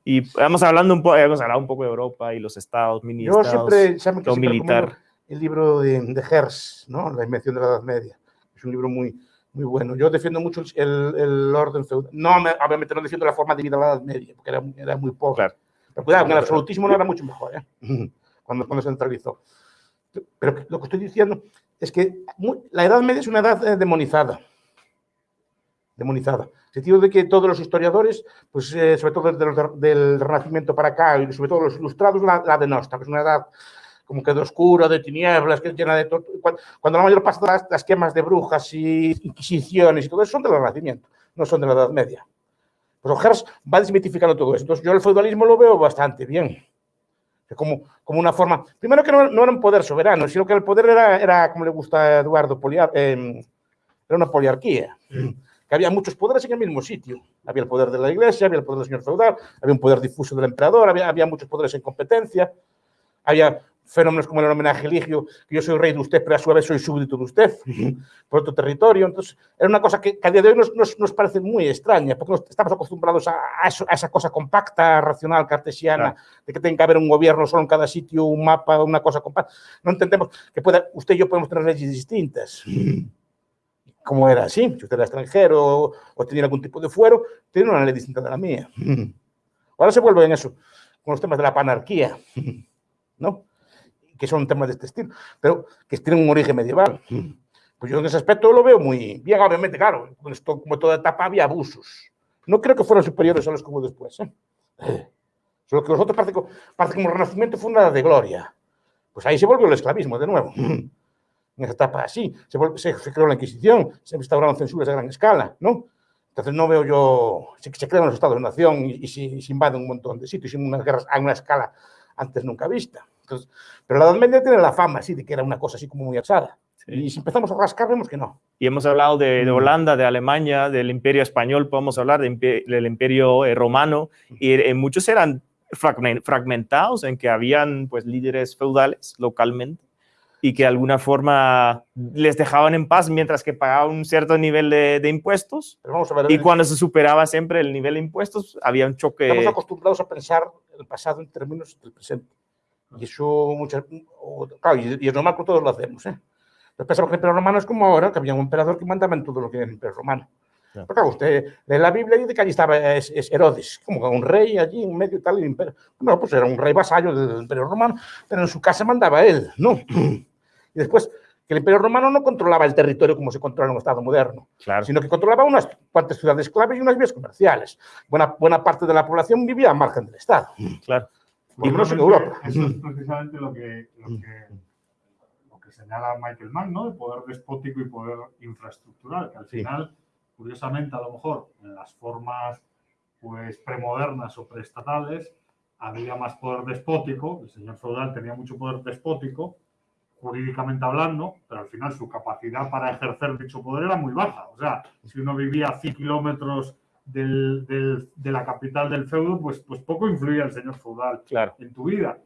Y vamos hablando un poco, hemos hablado un poco de Europa y los estados, mini Yo estados, siempre, lo siempre militar. el libro de, de Hertz, ¿no? La invención de la Edad Media. Es un libro muy, muy bueno. Yo defiendo mucho el, el orden feudal. No, me- obviamente no defiendo la forma de vida de la Edad Media, porque era, era muy pobre. Claro. Pero cuidado, en el absolutismo no era mucho mejor, ¿eh? cuando, cuando se centralizó. Pero lo que estoy diciendo es que mu- la Edad Media es una edad eh, demonizada. Demonizada. En el sentido de que todos los historiadores, pues eh, sobre todo desde los de- del Renacimiento para acá, y sobre todo los ilustrados, la, la denostan. Es una edad como que de oscura, de tinieblas, que es llena de... Cuando, cuando la mayor parte de las, las quemas de brujas y inquisiciones y todo eso son del Renacimiento, no son de la Edad Media. Pues Hertz va desmitificando todo eso. Entonces yo el feudalismo lo veo bastante bien. Como, como una forma... Primero que no, no era un poder soberano, sino que el poder era, era como le gusta a Eduardo, eh, era una poliarquía. Que había muchos poderes en el mismo sitio. Había el poder de la iglesia, había el poder del señor feudal, había un poder difuso del emperador, había, había muchos poderes en competencia. Había fenómenos como el homenaje ligio, que yo soy rey de usted, pero a su vez soy súbdito de usted, por otro territorio. Entonces, era una cosa que, que a día de hoy nos, nos, nos parece muy extraña, porque estamos acostumbrados a, a eso- a esa cosa compacta, racional, cartesiana, Claro. de que tiene que haber un gobierno solo en cada sitio, un mapa, una cosa compacta. No entendemos que pueda, usted y yo podemos tener leyes distintas. Como era así, si usted era extranjero o, tenía algún tipo de fuero, tiene una ley distinta de la mía. Ahora se vuelve en eso, con los temas de la panarquía, ¿no? que son temas de este estilo, pero que tienen un origen medieval. Pues yo en ese aspecto lo veo muy bien, obviamente, claro, como toda etapa había abusos. No creo que fueran superiores a los que hubo después. ¿eh? Solo que vosotros parece, parece como el Renacimiento fue una edad de gloria. Pues ahí se volvió el esclavismo de nuevo. En esa etapa así, se, se, se creó la Inquisición, se instauraron censuras a gran escala, ¿no? Entonces no veo yo, se, se crean los estados de nación y, y se, se invaden un montón de sitios y unas guerras a una escala antes nunca vista. Entonces, pero la Edad Media tiene la fama así de que era una cosa así como muy alzada. Y si empezamos a rascar vemos que no. Y hemos hablado de, de Holanda, de Alemania, del imperio español, podemos hablar de impe- del imperio eh, romano, y eh, muchos eran fragmen- fragmentados en que habían pues líderes feudales localmente y que de alguna forma les dejaban en paz mientras que pagaban un cierto nivel de, de impuestos. Ver, Y cuando se superaba siempre el nivel de impuestos, había un choque. Estamos acostumbrados a pensar el pasado en términos del presente. Y eso, muchas, claro, y, y es normal que todos lo hacemos. ¿eh? Entonces pensamos que el Imperio Romano es como ahora, que había un emperador que mandaba en todo lo que era el Imperio Romano. Pero claro, usted lee la Biblia y dice que allí estaba es, es Herodes, como un rey allí en medio y tal del imperio. Bueno, pues era un rey vasallo del Imperio Romano, pero en su casa mandaba él, ¿no? Y después, que el Imperio Romano no controlaba el territorio como se controla en un Estado moderno, Claro. sino que controlaba unas cuantas ciudades clave y unas vías comerciales. Buena, buena parte de la población vivía al margen del Estado. Claro. Y no en Europa. Eso es precisamente lo que, lo que, lo que señala Michael Mann, ¿no? De poder despótico y poder infraestructural, que al Sí. final, curiosamente, a lo mejor en las formas pues premodernas o preestatales había más poder despótico, el señor feudal tenía mucho poder despótico, jurídicamente hablando, pero al final su capacidad para ejercer dicho poder era muy baja. O sea, si uno vivía a 100 kilómetros del- del- de la capital del feudo, pues, pues poco influía el señor feudal Claro. en tu vida.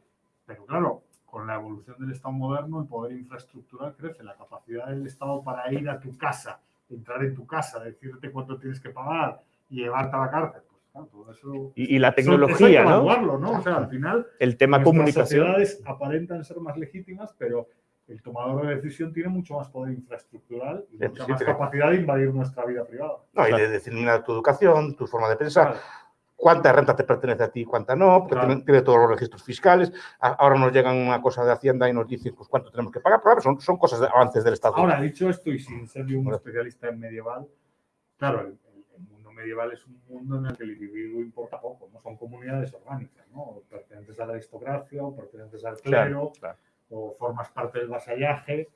Pero claro, con la evolución del Estado moderno, el poder infraestructural crece, la capacidad del Estado para ir a tu casa, entrar en tu casa, decirte cuánto tienes que pagar y llevarte a la cárcel. Pues claro, todo eso... Y, y la eso- eso hay que tecnología, ¿no? evaluarlo, ¿no? O sea, al final El tema comunicación. sociedades aparentan ser más legítimas, pero el tomador de decisión tiene mucho más poder infraestructural y Sí, mucha sí, más tiene- capacidad de invadir nuestra vida privada. No, y de determinar tu educación, tu forma de pensar, Claro. Cuánta renta te pertenece a ti y cuánta no, porque Claro. tiene, tiene todos los registros fiscales. A- Ahora nos llegan una cosa de Hacienda y nos dicen pues, cuánto tenemos que pagar, pero claro, son, son cosas de avances del Estado. Ahora, dicho esto, y sin ser yo un Bueno. especialista en medieval, claro, el, el- el mundo medieval es un mundo en el que el individuo importa poco, ¿no? Son comunidades orgánicas, ¿no? O pertenentes a la aristocracia, o pertenentes al clero, Claro, claro. o formas parte del vasallaje.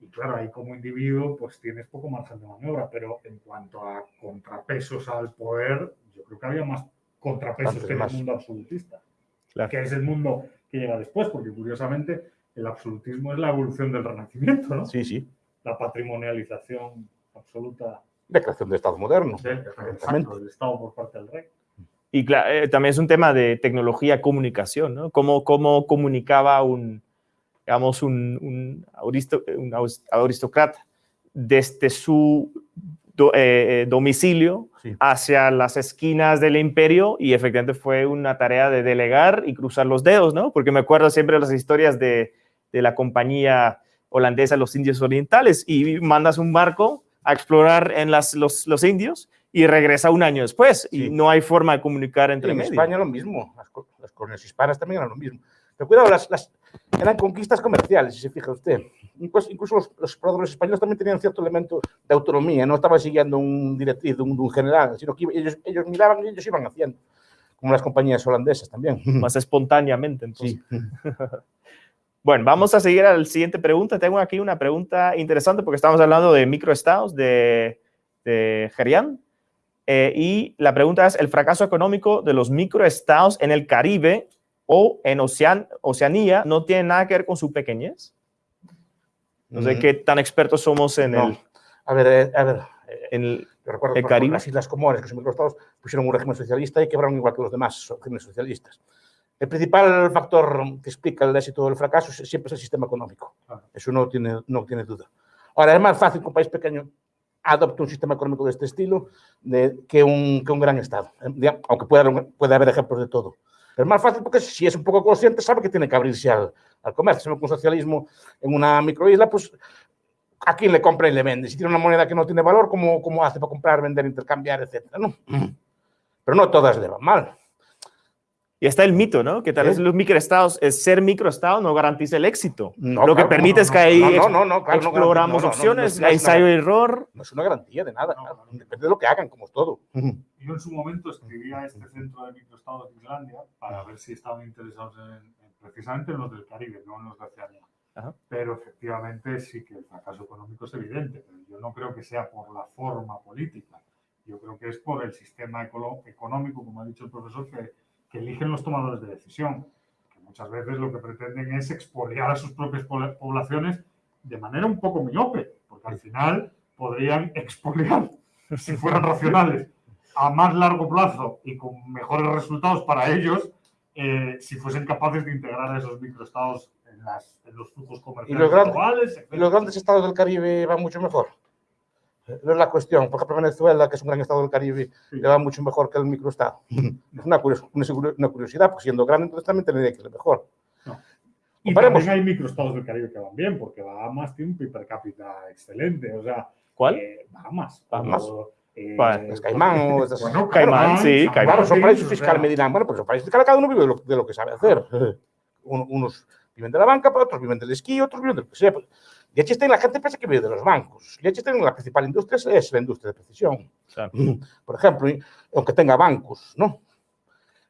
Y claro, ahí como individuo, pues tienes poco margen de maniobra, pero en cuanto a contrapesos al poder, yo creo que había más contrapesos que en el mundo absolutista, Claro. que es el mundo que llega después, porque curiosamente el absolutismo es la evolución del renacimiento, ¿no? Sí, sí. la patrimonialización absoluta La creación del Estado moderno. del, exacto, del Estado por parte del rey. Y eh, también es un tema de tecnología, comunicación, ¿no? Cómo, cómo comunicaba un, digamos, un, un, aristo- un aristócrata desde su do- eh, eh, domicilio Sí. hacia las esquinas del imperio y efectivamente fue una tarea de delegar y cruzar los dedos, ¿no? Porque me acuerdo siempre de las historias de, de la compañía holandesa Los Indios Orientales y mandas un barco a explorar en las, los, los indios y regresa un año después y Sí. no hay forma de comunicar entre en medio. España lo mismo. Las, las colonias hispanas también eran lo mismo. Pero cuidado, las, las- eran conquistas comerciales, si se fija usted. Incluso, incluso los, los exploradores españoles también tenían cierto elemento de autonomía. No estaban siguiendo un directriz de un, de un general, sino que iba- ellos, ellos miraban y ellos iban haciendo. Como las compañías holandesas también. más espontáneamente. Entonces. Sí. Bueno, vamos a seguir a la siguiente pregunta. Tengo aquí una pregunta interesante porque estamos hablando de microestados de, de Gerian. Eh, y la pregunta es, ¿el fracaso económico de los microestados en el Caribe o en Ocean- Oceanía no tiene nada que ver con su pequeñez? No sé qué tan expertos somos en no. el... A ver, eh, a ver. en el- Yo recuerdo el Caribe. las Islas Comores, que son microestados, pusieron un régimen socialista y quebraron igual que los demás regímenes socialistas. El principal factor que explica el éxito o el fracaso siempre es el sistema económico. Claro. Eso no tiene, no tiene duda. Ahora, es más fácil que un país pequeño adopte un sistema económico de este estilo de- que, un, que un gran Estado, eh, aunque pueda, haber- puede haber ejemplos de todo. Es más fácil porque si es un poco consciente, sabe que tiene que abrirse al, al comercio. Si un socialismo en una microisla, pues a quién le compra y le vende. Si tiene una moneda que no tiene valor, ¿cómo, cómo hace para comprar, vender, intercambiar, etcétera? ¿no? Pero no todas le van mal. Y está el mito, ¿no? Que tal vez ¿Eh? los microestados, el ser microestado no garantiza el éxito. No, Lo que claro, permite no, es que ahí no, claro, exploramos opciones, una- ensayo y error. No es una garantía de nada, depende de lo que hagan, como es todo. Yo en su momento escribía a este centro de microestados de Islandia para ver si estaban interesados en, en- precisamente en los del Caribe, no en los de Oceanía. Ajá. Pero efectivamente sí que el fracaso económico es evidente, pero yo no creo que sea por la forma política. Yo creo que es por el sistema económico, como ha dicho el profesor, que, que eligen los tomadores de decisión, que muchas veces lo que pretenden es expoliar a sus propias pobla- poblaciones de manera un poco miope, porque al final podrían expoliar, si fueran racionales, a más largo plazo y con mejores resultados para ellos, eh, si fuesen capaces de integrar a esos microestados en, las, en los flujos comerciales los grandes- globales, Y etcétera. los grandes estados del Caribe van mucho mejor. No es la cuestión. Por ejemplo, Venezuela, que es un gran estado del Caribe, Sí. le va mucho mejor que el microestado. Es una, curios- una curiosidad, porque siendo grande, entonces también tendría que ser mejor. Y Comparemos. también hay microestados del Caribe que van bien, porque Bahamas tiene un PIB per cápita excelente. O sea, ¿Cuál? eh, Bahamas. Bahamas. o, eh, Vale. Es Caimán o estas- bueno, Caimán, sí, Caimán. Claro, son paraísos fiscales, me dirán. Bueno, pues son paraísos fiscales, cada uno vive de lo, de lo que sabe hacer. Uno- unos viven de la banca, pero otros viven del esquí, otros viven de lo que sea. Está la gente piensa que vive de los bancos. Está la principal industria es- la industria de precisión. Claro. Por ejemplo, aunque tenga bancos, ¿no?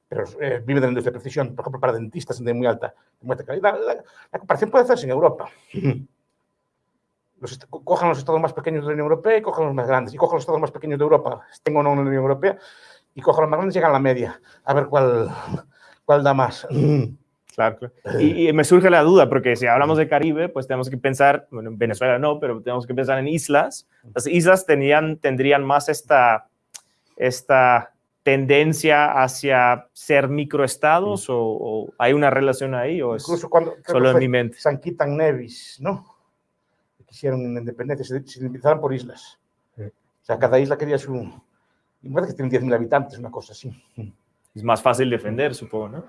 Pero eh, vive de la industria de precisión, por ejemplo, para dentistas de muy alta, de muy alta calidad. La, la comparación puede hacerse en Europa. Los cojan los estados más pequeños de la Unión Europea y cojan los más grandes. Y cojan los estados más pequeños de Europa, estén o no en la Unión Europea, y cojan los más grandes y llegan a la media. A ver cuál, cuál da más. Claro, claro. Y, y me surge la duda, porque si hablamos de Caribe, pues tenemos que pensar, bueno, en Venezuela no, pero tenemos que pensar en islas. Las islas tenían, tendrían más esta, esta tendencia hacia ser microestados o, o hay una relación ahí o es Incluso cuando solo en mi mente. San Quitan Nevis, ¿no? Quisieron una independencia, se, se indemnizaron por islas. Sí. O sea, cada isla quería su... Y que tienen 10.000 habitantes, una cosa así. Es más fácil defender, supongo, ¿no?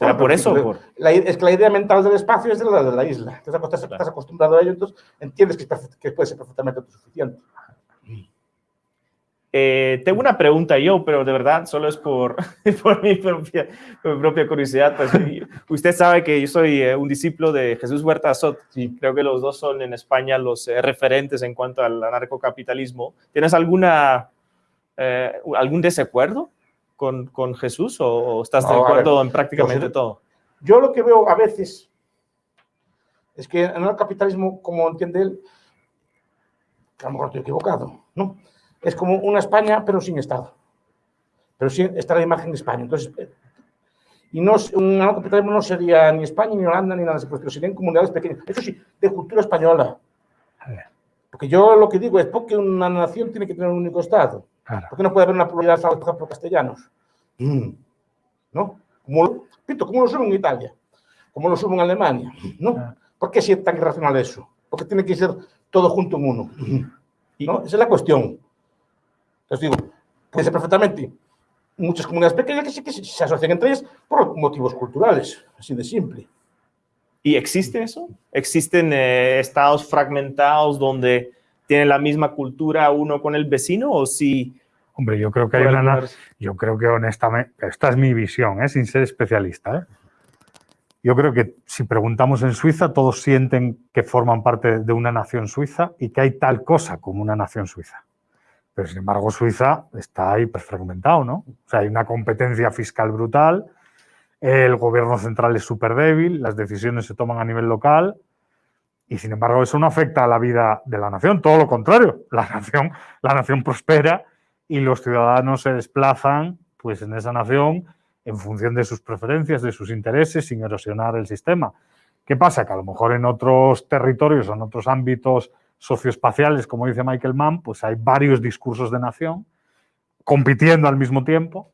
¿Será Bueno, por eso? por- La, es que la idea mental del espacio es de la de la isla. Entonces, estás, estás acostumbrado a ello, entonces entiendes que, que puede ser perfectamente autosuficiente. Eh, tengo una pregunta yo, pero de verdad solo es por, por mi, propia, por mi propia curiosidad. Pues, usted sabe que yo soy eh, un discípulo de Jesús Huerta Sot. Sí. Creo que los dos son en España los eh, referentes en cuanto al anarcocapitalismo. ¿Tienes alguna, eh, algún desacuerdo con, con Jesús o, o estás de No, ver, acuerdo en prácticamente yo- todo? Yo lo que veo a veces es que en el capitalismo, como entiende él, a lo mejor estoy equivocado, ¿no? Es como una España, pero sin Estado. Pero sí está la imagen de España. Entonces, eh, y no, un capitalismo no sería ni España, ni Holanda, ni nada de pero serían comunidades pequeñas. Eso sí, de cultura española. Porque yo lo que digo es, porque una nación tiene que tener un único Estado? Claro. ¿Por qué no puede haber una pluralidad, por ejemplo, castellanos? Mm. ¿No? Como, lo- repito, como lo son en Italia, como lo son en Alemania, ¿no? ¿Por qué es tan irracional eso? Porque tiene que ser todo junto en uno, ¿no? Esa es la cuestión. Entonces digo, puede ser perfectamente muchas comunidades pequeñas que sí que se asocian entre ellas por motivos culturales, así de simple. ¿Y existe eso? ¿Existen eh, estados fragmentados donde tienen la misma cultura uno con el vecino o si... Hombre, yo creo que hay una, Yo creo que honestamente, esta es mi visión, ¿eh? sin ser especialista. ¿eh? Yo creo que si preguntamos en Suiza, todos sienten que forman parte de una nación suiza y que hay tal cosa como una nación suiza. Pero sin embargo, Suiza está hiperfragmentado, ¿no? O sea, hay una competencia fiscal brutal, el gobierno central es súper débil, las decisiones se toman a nivel local y sin embargo eso no afecta a la vida de la nación, todo lo contrario, la nación, la nación prospera y los ciudadanos se desplazan pues en esa nación en función de sus preferencias, de sus intereses, sin erosionar el sistema. ¿Qué pasa? Que a lo mejor en otros territorios o en otros ámbitos socioespaciales, como dice Michael Mann, pues hay varios discursos de nación compitiendo al mismo tiempo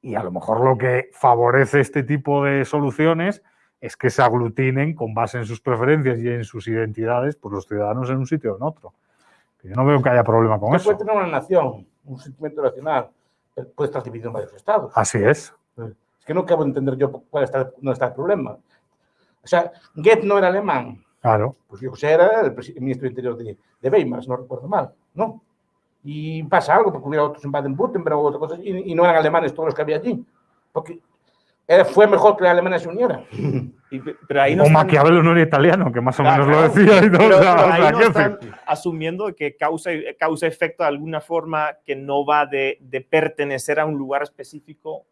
y a lo mejor lo que favorece este tipo de soluciones es que se aglutinen con base en sus preferencias y en sus identidades pues los ciudadanos en un sitio o en otro. Yo no veo que haya problema con eso. puede tener una nación, un sentimiento nacional, puede estar dividido en varios estados. Así es. Es que no acabo de entender yo cuál está, dónde está el problema. O sea, Goethe no era alemán, Claro. pues yo José era el, ministro de Interior de, de Weimar, si no recuerdo mal, ¿no? Y pasa algo, porque hubiera otros en Baden-Württemberg o otras cosas, y, y no eran alemanes todos los que había allí. Porque fue mejor que la Alemania se uniera. Y- pero ahí no o están- Maquiavelo no era italiano, que más o Claro, menos lo claro. decía y todo. Pero, o sea, pero o ahí sea, no ¿qué están asumiendo que causa, causa efecto de alguna forma que no va de, de pertenecer a un lugar específico,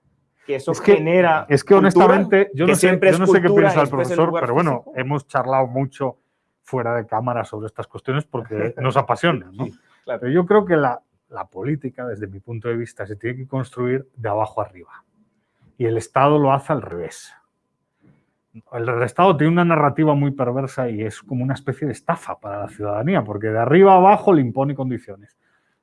que eso Es que- genera. Es que cultura, honestamente, yo no sé, siempre yo no sé qué piensa el el profesor, lugar pero bueno, físico. hemos charlado mucho fuera de cámara sobre estas cuestiones porque nos apasiona. ¿no? claro. Pero yo creo que la, la política, desde mi punto de vista, se tiene que construir de abajo arriba. Y el Estado lo hace al revés. El, Estado tiene una narrativa muy perversa y es como una especie de estafa para la ciudadanía, porque de arriba abajo le impone condiciones.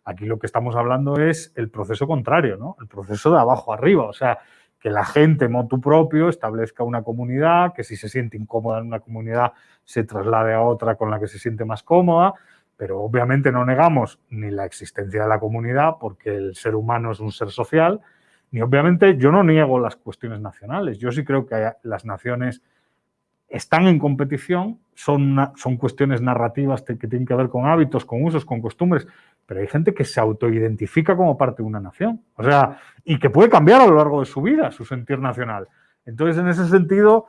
Aquí lo que estamos hablando es el proceso contrario, ¿no? El proceso de abajo arriba, o sea, que la gente motu propio establezca una comunidad, que si se siente incómoda en una comunidad se traslade a otra con la que se siente más cómoda, pero obviamente no negamos ni la existencia de la comunidad, porque el ser humano es un ser social, ni obviamente yo no niego las cuestiones nacionales. Yo sí creo que las naciones están en competición, son, son cuestiones narrativas que tienen que ver con hábitos, con usos, con costumbres, pero hay gente que se autoidentifica como parte de una nación, o sea, y que puede cambiar a lo largo de su vida su sentir nacional. Entonces, en ese sentido,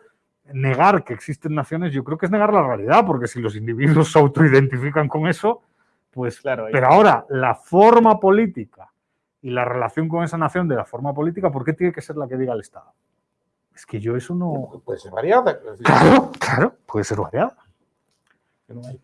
negar que existen naciones, yo creo que es negar la realidad, porque si los individuos se autoidentifican con eso, pues... Claro, pero ahora, la forma política y la relación con esa nación de la forma política, ¿por qué tiene que ser la que diga el Estado? Es que yo eso no... Puede ser variada. Claro, claro, puede ser variada. No hay,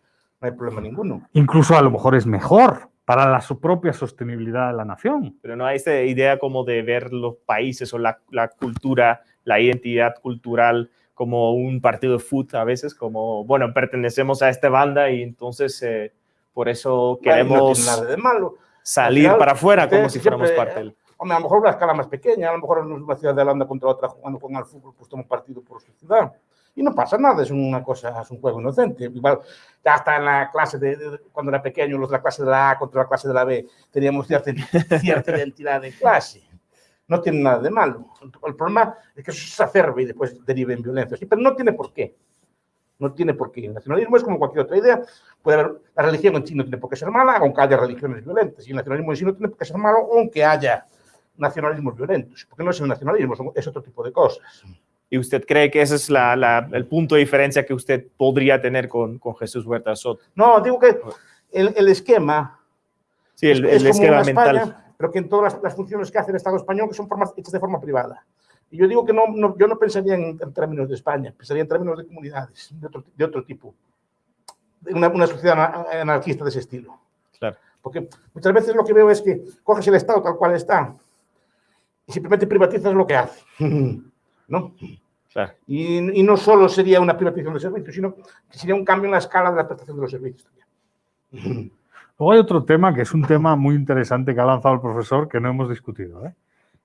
no hay problema ninguno. Incluso a lo mejor es mejor para la su propia sostenibilidad de la nación. Pero no hay esa idea como de ver los países o la, la cultura, la identidad cultural como un partido de fútbol a veces, como, bueno, pertenecemos a esta banda y entonces eh, por eso No queremos tiene nada de malo. Salir Al final, para afuera como si fuéramos siempre, parte del... Hombre, a lo mejor una escala más pequeña, a lo mejor una ciudad de Holanda contra otra jugando con el fútbol, pues toma partido por su ciudad. Y no pasa nada, es una cosa, es un juego inocente. Igual, ya hasta en la clase de, de- cuando era pequeño, los de la clase de la A contra la clase de la B, teníamos cierta, cierta identidad de clase. No tiene nada de malo. El problema es que eso se acerbe y después derive en violencia. Sí, pero no tiene por qué. No tiene por qué. El nacionalismo es como cualquier otra idea. Puede haber, la religión en sí no tiene por qué ser mala, aunque haya religiones violentas. Y el nacionalismo en sí no tiene por qué ser malo, aunque haya nacionalismos violentos. Porque no es el nacionalismo, es otro tipo de cosas. ¿Y usted cree que ese es la, la- el punto de diferencia que usted podría tener con, con Jesús Huerta Soto? No, digo que el, el esquema Sí, el, es el como esquema mental. España, pero que en todas las, las funciones que hace el Estado español, que son formas, hechas de forma privada. Y yo digo que no, no- yo no pensaría en, en términos de España, pensaría en términos de comunidades, de otro, de otro tipo. De Una, una sociedad ana- anarquista de ese estilo. Claro. Porque muchas veces lo que veo es que coges el Estado tal cual está y simplemente privatizas lo que hace. ¿No? Claro. Y, y no solo sería una privatización de servicios, sino que sería un cambio en la escala de la prestación de los servicios también. Luego hay otro tema que es un tema muy interesante que ha lanzado el profesor que no hemos discutido, ¿eh?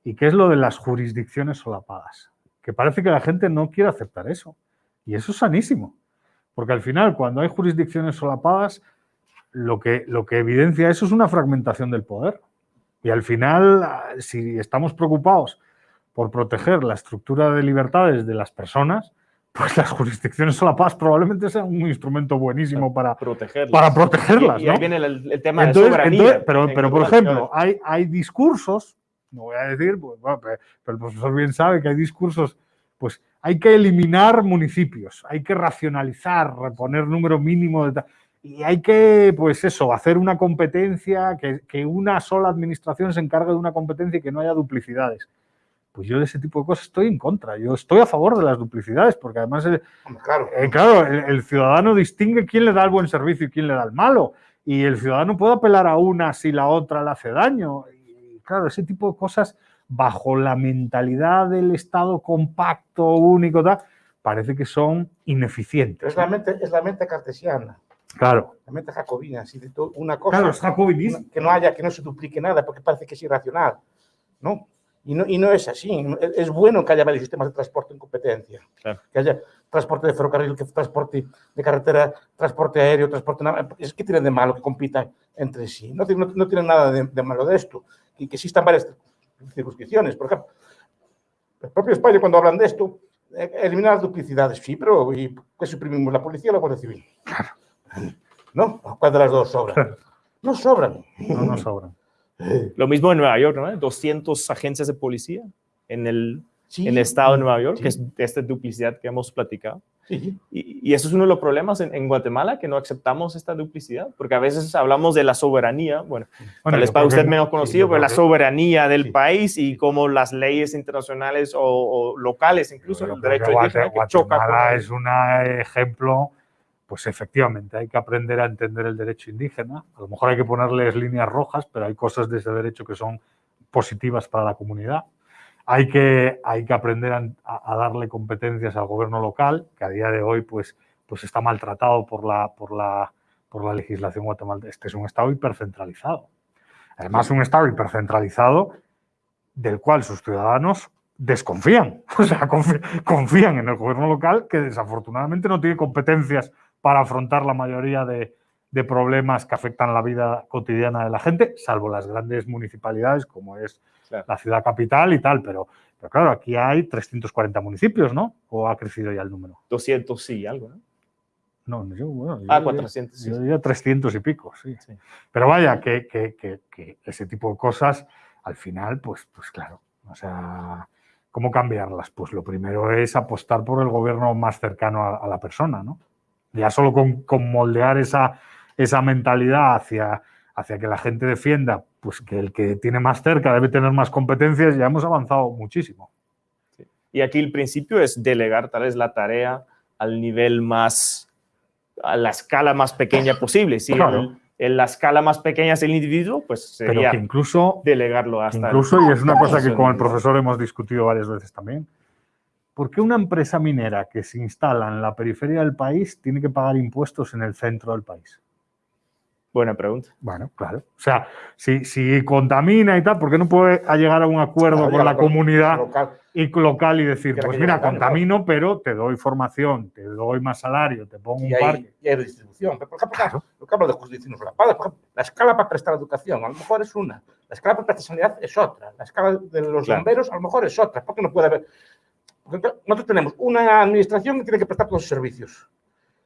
Y que es lo de las jurisdicciones solapadas. Que parece que la gente no quiere aceptar eso. Y eso es sanísimo. Porque al final, cuando hay jurisdicciones solapadas, lo que, lo que evidencia eso es una fragmentación del poder. Y al final, si estamos preocupados por proteger la estructura de libertades de las personas, pues las jurisdicciones solapadas probablemente sean un instrumento buenísimo para, Protegerlas. para protegerlas. Y, y ahí ¿no? viene el, el tema Entonces- de soberanía. entonces, pero, en pero por ejemplo, hay, hay discursos, no voy a decir, pues, bueno, pero, el profesor bien sabe que hay discursos, pues hay que eliminar municipios, hay que racionalizar, reponer número mínimo de... ta- Y hay que, pues eso, hacer una competencia, que, que una sola administración se encargue de una competencia y que no haya duplicidades. Pues yo de ese tipo de cosas estoy en contra. Yo estoy a favor de las duplicidades, porque además eh, claro. eh, claro, el, el ciudadano distingue quién le da el buen servicio y quién le da el malo. Y el ciudadano puede apelar a una si la otra le hace daño. Claro, ese tipo de cosas, bajo la mentalidad del Estado compacto, único, tal, parece que son ineficientes. Es la mente, es la mente cartesiana, Claro, la mente jacobina, así de to- una cosa claro, es jacobinismo. que no haya, que no se duplique nada, porque parece que es irracional, ¿no? Y no, y no es así. Es, bueno que haya varios sistemas de transporte en competencia, Claro. que haya transporte de ferrocarril, que transporte de carretera, transporte aéreo, transporte. Es que tienen de malo que compitan entre sí. No, tiene- no, no tienen nada de, de malo de esto. Y que existan varias circunscripciones. Por ejemplo, el propio España, cuando hablan de esto, eh, eliminar las duplicidades. Sí, pero ¿y qué suprimimos? ¿La policía o la Guardia Civil? ¿No? ¿Cuál de las dos sobran? No sobran. No nos sobran. Lo mismo en Nueva York, ¿no? 200 agencias de policía en el en el estado de Nueva York, que es esta duplicidad que hemos platicado. Sí. Y, y, eso es uno de los problemas en, en, Guatemala, que no aceptamos esta duplicidad, porque a veces hablamos de la soberanía, bueno, bueno tal vez para usted menos conocido, sí, pero la soberanía del sí. país y cómo las leyes internacionales o, o locales, incluso el derecho indígena, que choca con es un ejemplo, pues efectivamente hay que aprender a entender el derecho indígena, a lo mejor hay que ponerles líneas rojas, pero hay cosas de ese derecho que son positivas para la comunidad hay que, hay que aprender a, a, darle competencias al gobierno local, que a día de hoy pues, pues está maltratado por la, por, la, por la legislación guatemalteca. Este es un Estado hipercentralizado. Además, un Estado hipercentralizado del cual sus ciudadanos desconfían, o sea, confían en el gobierno local que desafortunadamente no tiene competencias para afrontar la mayoría de, de problemas que afectan la vida cotidiana de la gente, salvo las grandes municipalidades como es claro. la ciudad capital y tal, pero, pero claro, aquí hay 340 municipios, ¿no? ¿O ha crecido ya el número? 200 sí, algo, ¿no? No, yo, bueno, ah, yo, 400. Yo, yo diría 300 y pico, sí. sí. Pero vaya, que, que, que, que, ese tipo de cosas, al final, pues, pues claro, o sea, ¿cómo cambiarlas? Pues lo primero es apostar por el gobierno más cercano a, a la persona, ¿no? Ya solo con, con moldear esa, esa mentalidad hacia, hacia que la gente defienda pues que el que tiene más cerca debe tener más competencias, ya hemos avanzado muchísimo. Sí. Y aquí el principio es delegar tal vez la tarea al nivel más, a la escala más pequeña posible. Si claro. el, en la escala más pequeña es el individuo, pues sería Pero que incluso, delegarlo hasta... Incluso, el, y es una cosa que con el profesor hemos discutido varias veces también, ¿por qué una empresa minera que se instala en la periferia del país tiene que pagar impuestos en el centro del país? Buena pregunta. Bueno, claro. O sea, si, si contamina y tal, ¿por qué no puede llegar a un acuerdo con la comunidad local. y local y decir, pues mira, contamino, pero te doy formación, te doy más salario, te pongo y un hay, parque? Y hay redistribución. Por ejemplo, claro. lo que hablo de justicia por ejemplo, la escala para prestar educación a lo mejor es una, la escala para prestar sanidad es otra, la escala de los claro. bomberos a lo mejor es otra. ¿Por qué no puede haber? Porque nosotros tenemos una administración que tiene que prestar todos los servicios.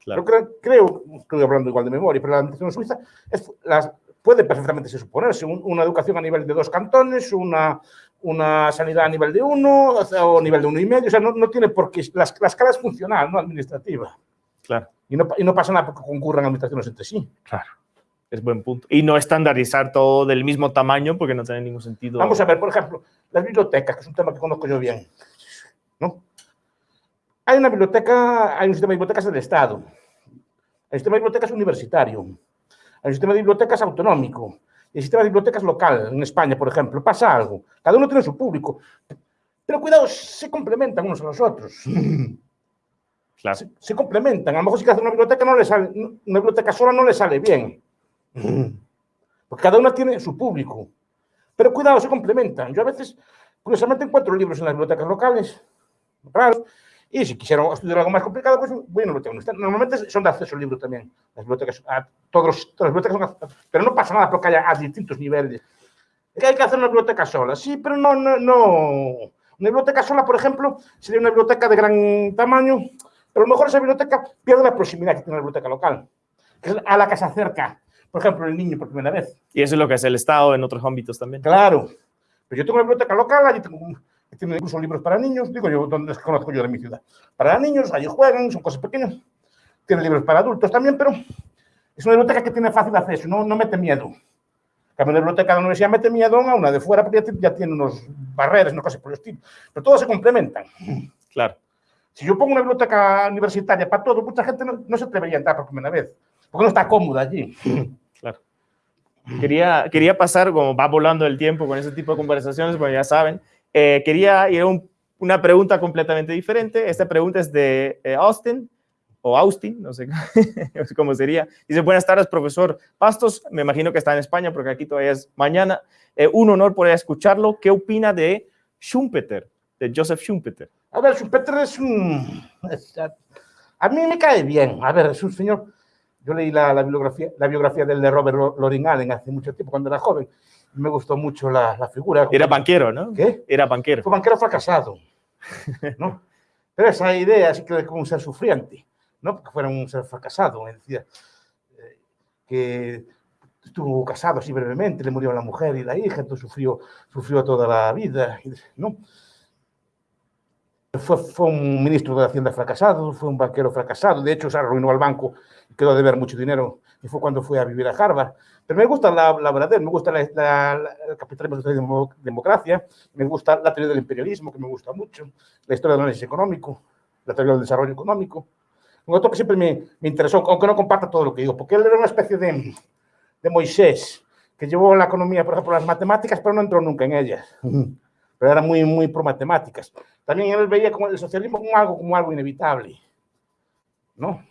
Claro. Yo creo, estoy hablando igual de memoria, pero la administración suiza es, las, puede perfectamente se suponerse un, una educación a nivel de dos cantones, una, una sanidad a nivel de uno o nivel de uno y medio, o sea, no, no tiene por qué, la, la escala es funcional, no administrativa. Claro. Y no, y no pasa nada porque concurran administraciones entre sí. Claro. Es buen punto. Y no estandarizar todo del mismo tamaño porque no tiene ningún sentido. Vamos a ver, por ejemplo, las bibliotecas, que es un tema que conozco yo bien. Hay una biblioteca, hay un sistema de bibliotecas del Estado. Un sistema de bibliotecas universitario. Un sistema de bibliotecas autonómico. El sistema de bibliotecas local, en España, por ejemplo. Pasa algo. Cada uno tiene su público. Pero cuidado, se complementan unos a los otros. Claro. Se, se, complementan. A lo mejor si hace una biblioteca no le sale, una biblioteca sola no le sale bien. Porque cada una tiene su público. Pero cuidado, se complementan. Yo a veces, curiosamente, encuentro libros en las bibliotecas locales, raros, y si quisiera estudiar algo más complicado, pues bueno, lo tengo. Normalmente son de acceso al libro también. Las bibliotecas, a todos todas las bibliotecas son, pero no pasa nada porque haya a distintos niveles. Es que hay que hacer una biblioteca sola, sí, pero no, no, no. Una biblioteca sola, por ejemplo, sería una biblioteca de gran tamaño, pero a lo mejor esa biblioteca pierde la proximidad que tiene la biblioteca local, que es a la que se acerca, por ejemplo, el niño por primera vez. Y eso es lo que hace el Estado en otros ámbitos también. Claro. Pero yo tengo una biblioteca local, allí tengo un, tiene incluso libros para niños, digo yo, donde conozco yo de mi ciudad. Para niños, allí juegan, son cosas pequeñas. Tiene libros para adultos también, pero es una biblioteca que tiene fácil acceso, no, no mete miedo. Cambio la biblioteca de la universidad mete miedo a una de fuera, porque ya, ya tiene unos barreras, no cosas por el estilo. Pero todos se complementan. Claro. Si yo pongo una biblioteca universitaria para todo, mucha gente no, no se atrevería a entrar por primera vez, porque no está cómoda allí. Claro. Quería, quería pasar, como va volando el tiempo con ese tipo de conversaciones, pues ya saben, eh, quería ir a un, una pregunta completamente diferente. Esta pregunta es de eh, Austin, o Austin, no sé, cómo sería. Dice, buenas tardes, profesor Pastos. Me imagino que está en España porque aquí todavía es mañana. Eh, un honor poder escucharlo. ¿Qué opina de Schumpeter, de Joseph Schumpeter? A ver, Schumpeter es un... A, a, mí me cae bien. A ver, es un señor... Yo leí la, biografía, la biografía de Robert Loring Allen hace mucho tiempo, cuando era joven me gustó mucho la, la figura. Era banquero, ¿no? ¿Qué? Era banquero. Fue banquero fracasado, ¿no? Pero esa idea así que como un ser sufriente, ¿no? Porque fuera un ser fracasado, decía eh, que estuvo casado así brevemente, le murió la mujer y la hija, entonces sufrió, sufrió toda la vida, ¿no? Fue, fue, un ministro de Hacienda fracasado, fue un banquero fracasado, de hecho se arruinó al banco, quedó de ver mucho dinero y fue cuando fue a vivir a Harvard. Pero me gusta la, la verdad, me gusta la, la, la, de democracia, me gusta la teoría del imperialismo, que me gusta mucho, la historia del análisis económico, la teoría del desarrollo económico. Un otro que siempre me, me interesó, aunque no comparta todo lo que digo, porque él era una especie de, de Moisés, que llevó la economía, por ejemplo, las matemáticas, pero no entró nunca en ellas. Pero era muy, muy pro matemáticas. También él veía como el socialismo como algo, como algo inevitable. ¿No?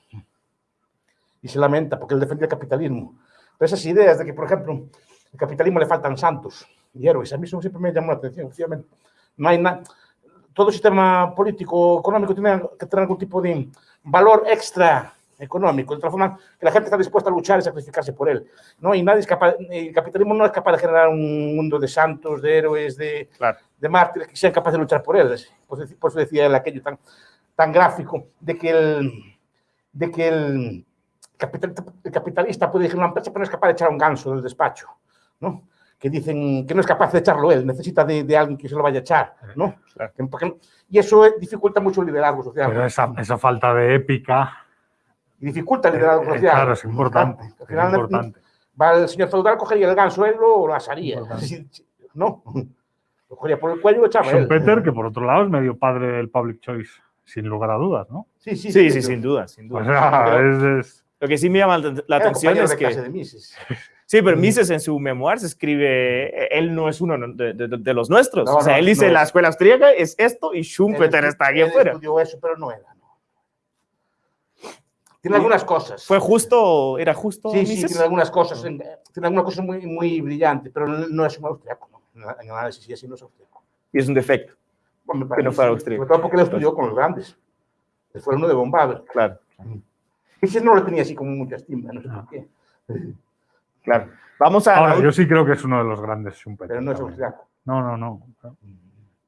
Y se lamenta porque él defendía el capitalismo. Pero esas ideas de que, por ejemplo, el capitalismo le faltan santos y héroes, a mí eso siempre me llamó la atención, efectivamente. No hay nada. Todo sistema político, económico tiene que tener algún tipo de valor extra económico, de tal forma que la gente está dispuesta a luchar y sacrificarse por él. ¿no? Y nadie es capaz, el capitalismo no es capaz de generar un mundo de santos, de héroes, de, Claro. de mártires que sean capaces de luchar por él. Por eso decía él aquello tan, tan gráfico de que el, de que el, capitalista, el capitalista puede dirigir una empresa, pero no es capaz de echar a un ganso del despacho. ¿no? Que dicen que no es capaz de echarlo él, necesita de, de alguien que se lo vaya a echar. ¿no? Claro. Porque- y eso eh, dificulta mucho el liderazgo social. Pero esa, esa falta de épica, y dificulta el liderazgo eh, social. claro, es importante. Al es final, importante. va el señor feudal, cogería el ganso, él lo, lo asaría. No, lo cogería por el cuello y lo echaba él. Schumpeter, que por otro lado es medio padre del public choice, sin lugar a dudas, ¿no? Sí, sí, Sí, sí, sin duda, sin O duda. sea, es, es- lo que sí me llama la la atención es que... de Mises. Sí, pero Mises en su memoir se escribe, él no es uno de, de- de los nuestros. No, o sea, no, él dice, no la escuela austríaca es esto y Schumpeter está aquí afuera. estudió eso, pero no era. Tiene algunas cosas. ¿Fue justo, era justo Sí, sí, Mises? tiene algunas cosas, en- tiene algunas cosas muy, muy brillantes, pero no es un austriaco, ¿no? En análisis sí, así no es austriaco. Y es un defecto, Bueno, me Que no fuera sí. austríaco. Sobre todo porque él estudió con los grandes. Él fue uno de von Babel. claro, Mises no lo tenía así como mucha estima, no sé por qué. claro. Vamos a, ahora, yo sí creo que es uno de los grandes Schumpeter. Pero no es austriaco. No, no, no.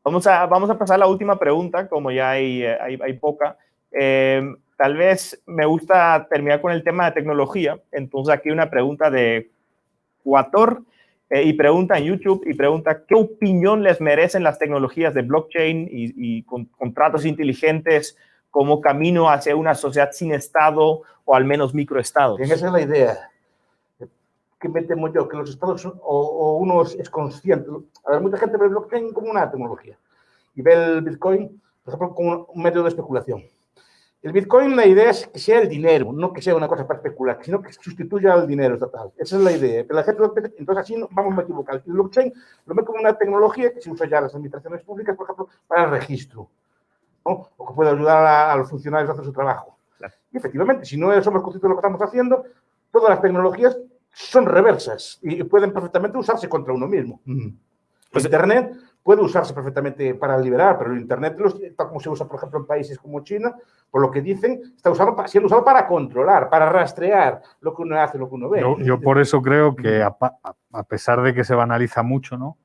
vamos a, vamos a pasar a la última pregunta, como ya hay, eh, hay, hay poca. Eh, tal vez me gusta terminar con el tema de tecnología. Entonces aquí una pregunta de Cuator eh, y pregunta en YouTube y pregunta qué opinión les merecen las tecnologías de blockchain y, y con- contratos inteligentes como camino hacia una sociedad sin Estado o al menos microestados. Bien, esa es la idea. Que me temo yo, que los estados son- o, o uno es, consciente. A ver, mucha gente ve el blockchain como una tecnología y ve el Bitcoin, por ejemplo, como un medio de especulación. El Bitcoin, la idea es que sea el dinero, no que sea una cosa para especular, sino que sustituya al dinero estatal. Esa es la idea. Pero la gente, entonces así no vamos a equivocar. El blockchain lo ve como una tecnología que se usa ya en las administraciones públicas, por ejemplo, para el registro, ¿no? o que puede ayudar a, a los funcionarios a hacer su trabajo. Y efectivamente, si no somos conscientes de lo que estamos haciendo, todas las tecnologías son reversas y pueden perfectamente usarse contra uno mismo. Pues- Internet puede usarse perfectamente para liberar, pero el Internet, tal como se usa, por ejemplo, en países como China, por lo que dicen, está usado, siendo usado para controlar, para rastrear lo que uno hace, lo que uno ve. Yo, yo por eso creo que a pesar de que se banaliza mucho, ¿no?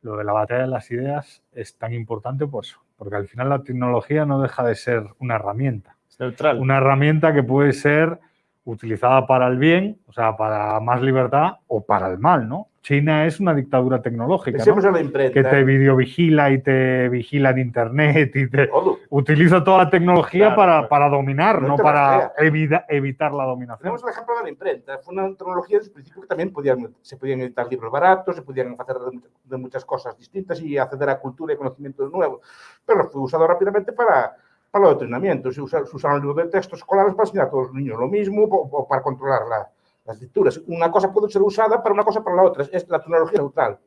Lo de la batalla de las ideas es tan importante por eso, porque al final la tecnología no deja de ser una herramienta. Es neutral. Una herramienta que puede ser utilizada para el bien, o sea, para más libertad o para el mal, ¿no? China es una dictadura tecnológica, ¿no? Pensemos en la imprenta. que te videovigila y te vigila en internet y te Todo. utiliza toda la tecnología Claro, para, para dominar, No no para evita- evitar la dominación. Tenemos el ejemplo de la imprenta. Fue una tecnología desde el principio que también podían, se podían editar libros baratos, se podían hacer de, muchas- cosas distintas y acceder a cultura y conocimientos nuevos. Pero fue usado rápidamente para, para el adoctrinamiento. Se usaron libros de textos escolares para enseñar a todos los niños lo mismo o, o para controlar la- las lecturas. Una cosa puede ser usada para una cosa para la otra. Es, la tecnología neutral.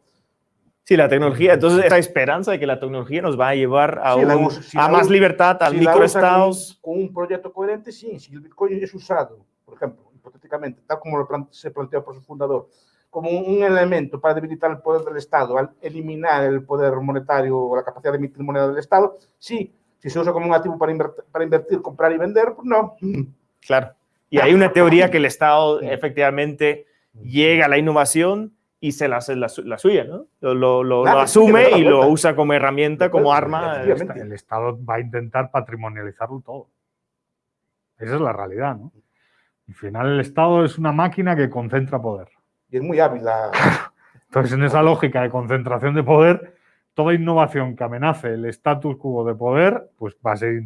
Sí, la tecnología. Entonces, esa esperanza de que la tecnología nos va a llevar a, Sí, un- usa- si a más usa- libertad, a Si microestados. Con, con un proyecto coherente, sí. Si el Bitcoin es usado, por ejemplo, hipotéticamente, tal como lo se planteó por su fundador, como un, un elemento para debilitar el poder del Estado, al eliminar el poder monetario o la capacidad de emitir moneda del Estado, sí. Si se usa como un activo para, invertir, para invertir comprar y vender, pues no. Claro. Y hay una teoría que el Estado efectivamente llega a la innovación y se la hace la, su- la suya, ¿no? Lo, lo- lo- Claro, lo sí, que asume y lo usa como herramienta, como arma. El, esta- el Estado va a intentar patrimonializarlo todo. Esa es la realidad, ¿no? Al final el Estado es una máquina que concentra poder. Y es muy hábil la... Entonces, en esa lógica de concentración de poder, toda innovación que amenace el status quo de poder, pues va a ser,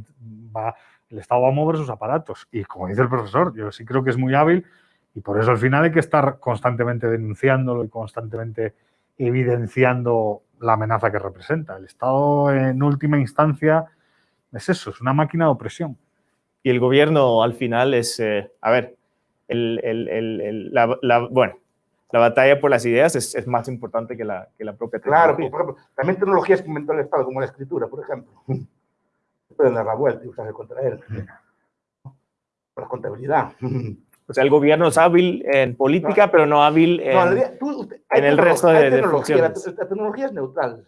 va, el Estado va a mover sus aparatos. Y como dice el profesor, yo sí creo que es muy hábil y por eso al final hay que estar constantemente denunciándolo y constantemente evidenciando la amenaza que representa. El Estado en última instancia es eso, es una máquina de opresión. Y el gobierno al final es, eh, a ver, el, el, el, la, la, bueno, la batalla por las ideas es, es más importante que la, que la propia Claro, tecnología. por ejemplo, también tecnologías que inventó el Estado, como la escritura, por ejemplo. Pueden dar la vuelta y usarse contra él. La contabilidad. O sea, el gobierno es hábil en política, pero no hábil en, No, tú- usted- en el resto de, de tecnología, la, funciones. la tecnología es neutral.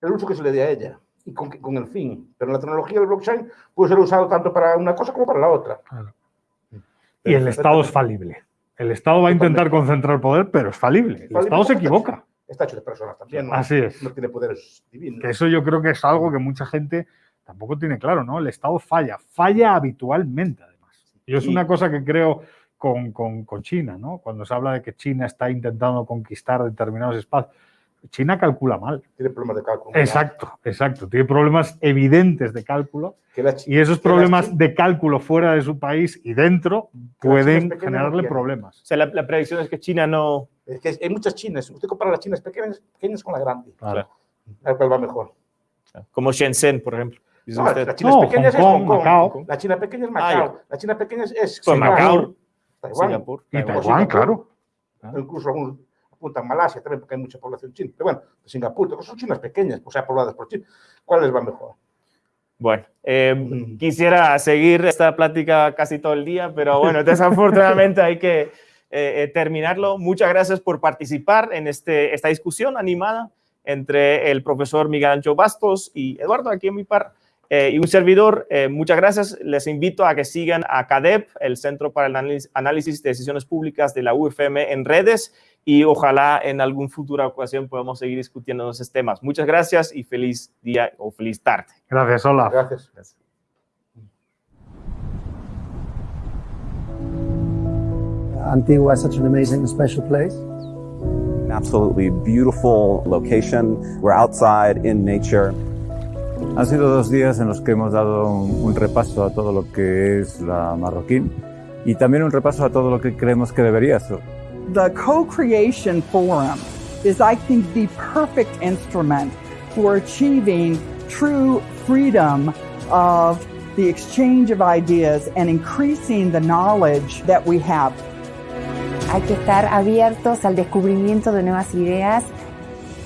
El uso que se le dé a ella y con, con el fin. Pero la tecnología del blockchain puede ser usado tanto para una cosa como para la otra. Y el Estado es falible. El Estado va a intentar concentrar poder, pero es falible. El Estado se equivoca. Está hecho de personas también. ¿no? Así es. No tiene poderes divinos. Que eso yo creo que es algo que mucha gente tampoco tiene claro, ¿no? El Estado falla, falla habitualmente, además. Yo es una cosa que creo con, con- con China, ¿no? Cuando se habla de que China está intentando conquistar determinados espacios. China calcula mal. Tiene problemas de cálculo. Exacto, exacto. Tiene problemas evidentes de cálculo y esos las problemas de cálculo fuera de su país y dentro las pueden no generarle problemas. O sea, la, la predicción es que China no... Es que hay muchas chinas. Usted compara las chinas pequeñas, pequeñas con la grande. Claro. A ver cuál va mejor. Como Shenzhen, por ejemplo. Dice No, usted. las chinas No, pequeñas Hong es Kong, Hong Kong. Macao. La china pequeña es Ah, Macao. la china pequeña es Pues Singapur, Macao, Taiwán. Singapur, Y Taiwán. Taiwán, claro. Incluso algunos apuntan Malasia también, porque hay mucha población china. Pero bueno, Singapur, todas son chinas pequeñas, o sea, pobladas por chinos. ¿Cuál les va mejor? Bueno, eh, Mm. quisiera seguir esta plática casi todo el día, pero bueno, desafortunadamente hay que eh, eh, terminarlo. Muchas gracias por participar en este, esta discusión animada entre el profesor Miguel Ancho Bastos y Eduardo, aquí en mi par, eh, y un servidor. Eh, muchas gracias. Les invito a que sigan a CADEP, el Centro para el Análisis- de Decisiones Públicas de la UFM, en redes y ojalá en alguna futura ocasión podamos seguir discutiendo esos temas. Muchas gracias y feliz día o feliz tarde. Gracias, Olaf. Gracias. Antigua is such an amazing, special place. An absolutely beautiful location. We're outside in nature. Han sido dos días en los que hemos dado un, un repaso a todo lo que es la marroquín y también un repaso a todo lo que creemos que debería ser. The co-creation forum is, I think, the perfect instrument for achieving true freedom of the exchange of ideas and increasing the knowledge that we have. Hay que estar abiertos al descubrimiento de nuevas ideas.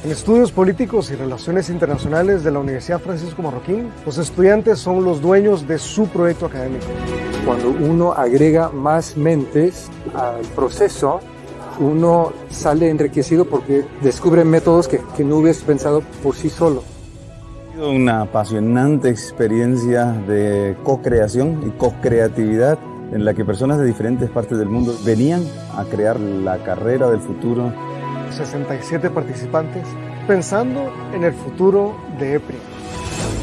En estudios políticos y relaciones internacionales de la Universidad Francisco Marroquín, los estudiantes son los dueños de su proyecto académico. Cuando uno agrega más mentes al proceso, uno sale enriquecido porque descubre métodos que, que no hubieras pensado por sí solo. Ha sido una apasionante experiencia de co-creación y co-creatividad en la que personas de diferentes partes del mundo venían a crear la carrera del futuro 67 participantes pensando en el futuro de EPRI.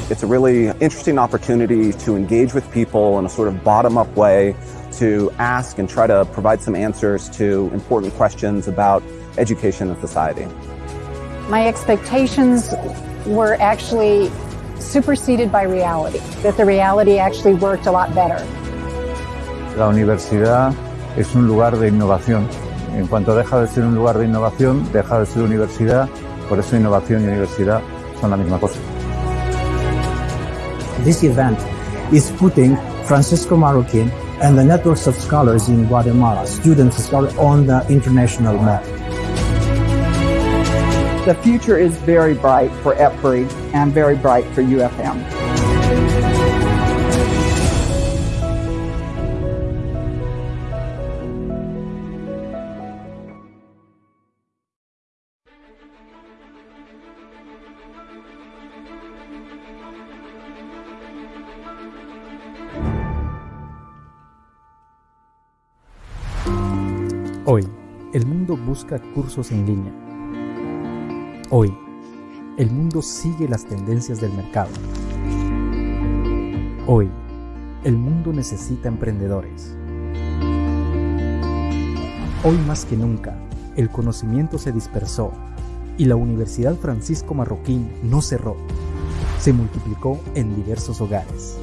It's a really interesting opportunity to engage with people in a sort of bottom up way to ask and try to provide some answers to important questions about education and society. My expectations were actually superseded by reality, that the reality actually worked a lot better. La universidad es un lugar de innovación. En cuanto deja de ser un lugar de innovación, deja de ser universidad. Por eso innovación y universidad son la misma cosa. This event is putting Francisco Marroquin and the networks of scholars in Guatemala, students scholars, on the international map. The future is very bright for EPRI and very bright for UFM. El mundo busca cursos en línea. Hoy, el mundo sigue las tendencias del mercado. Hoy, el mundo necesita emprendedores. Hoy más que nunca, el conocimiento se dispersó Y la Universidad Francisco Marroquín no cerró, se multiplicó en diversos hogares.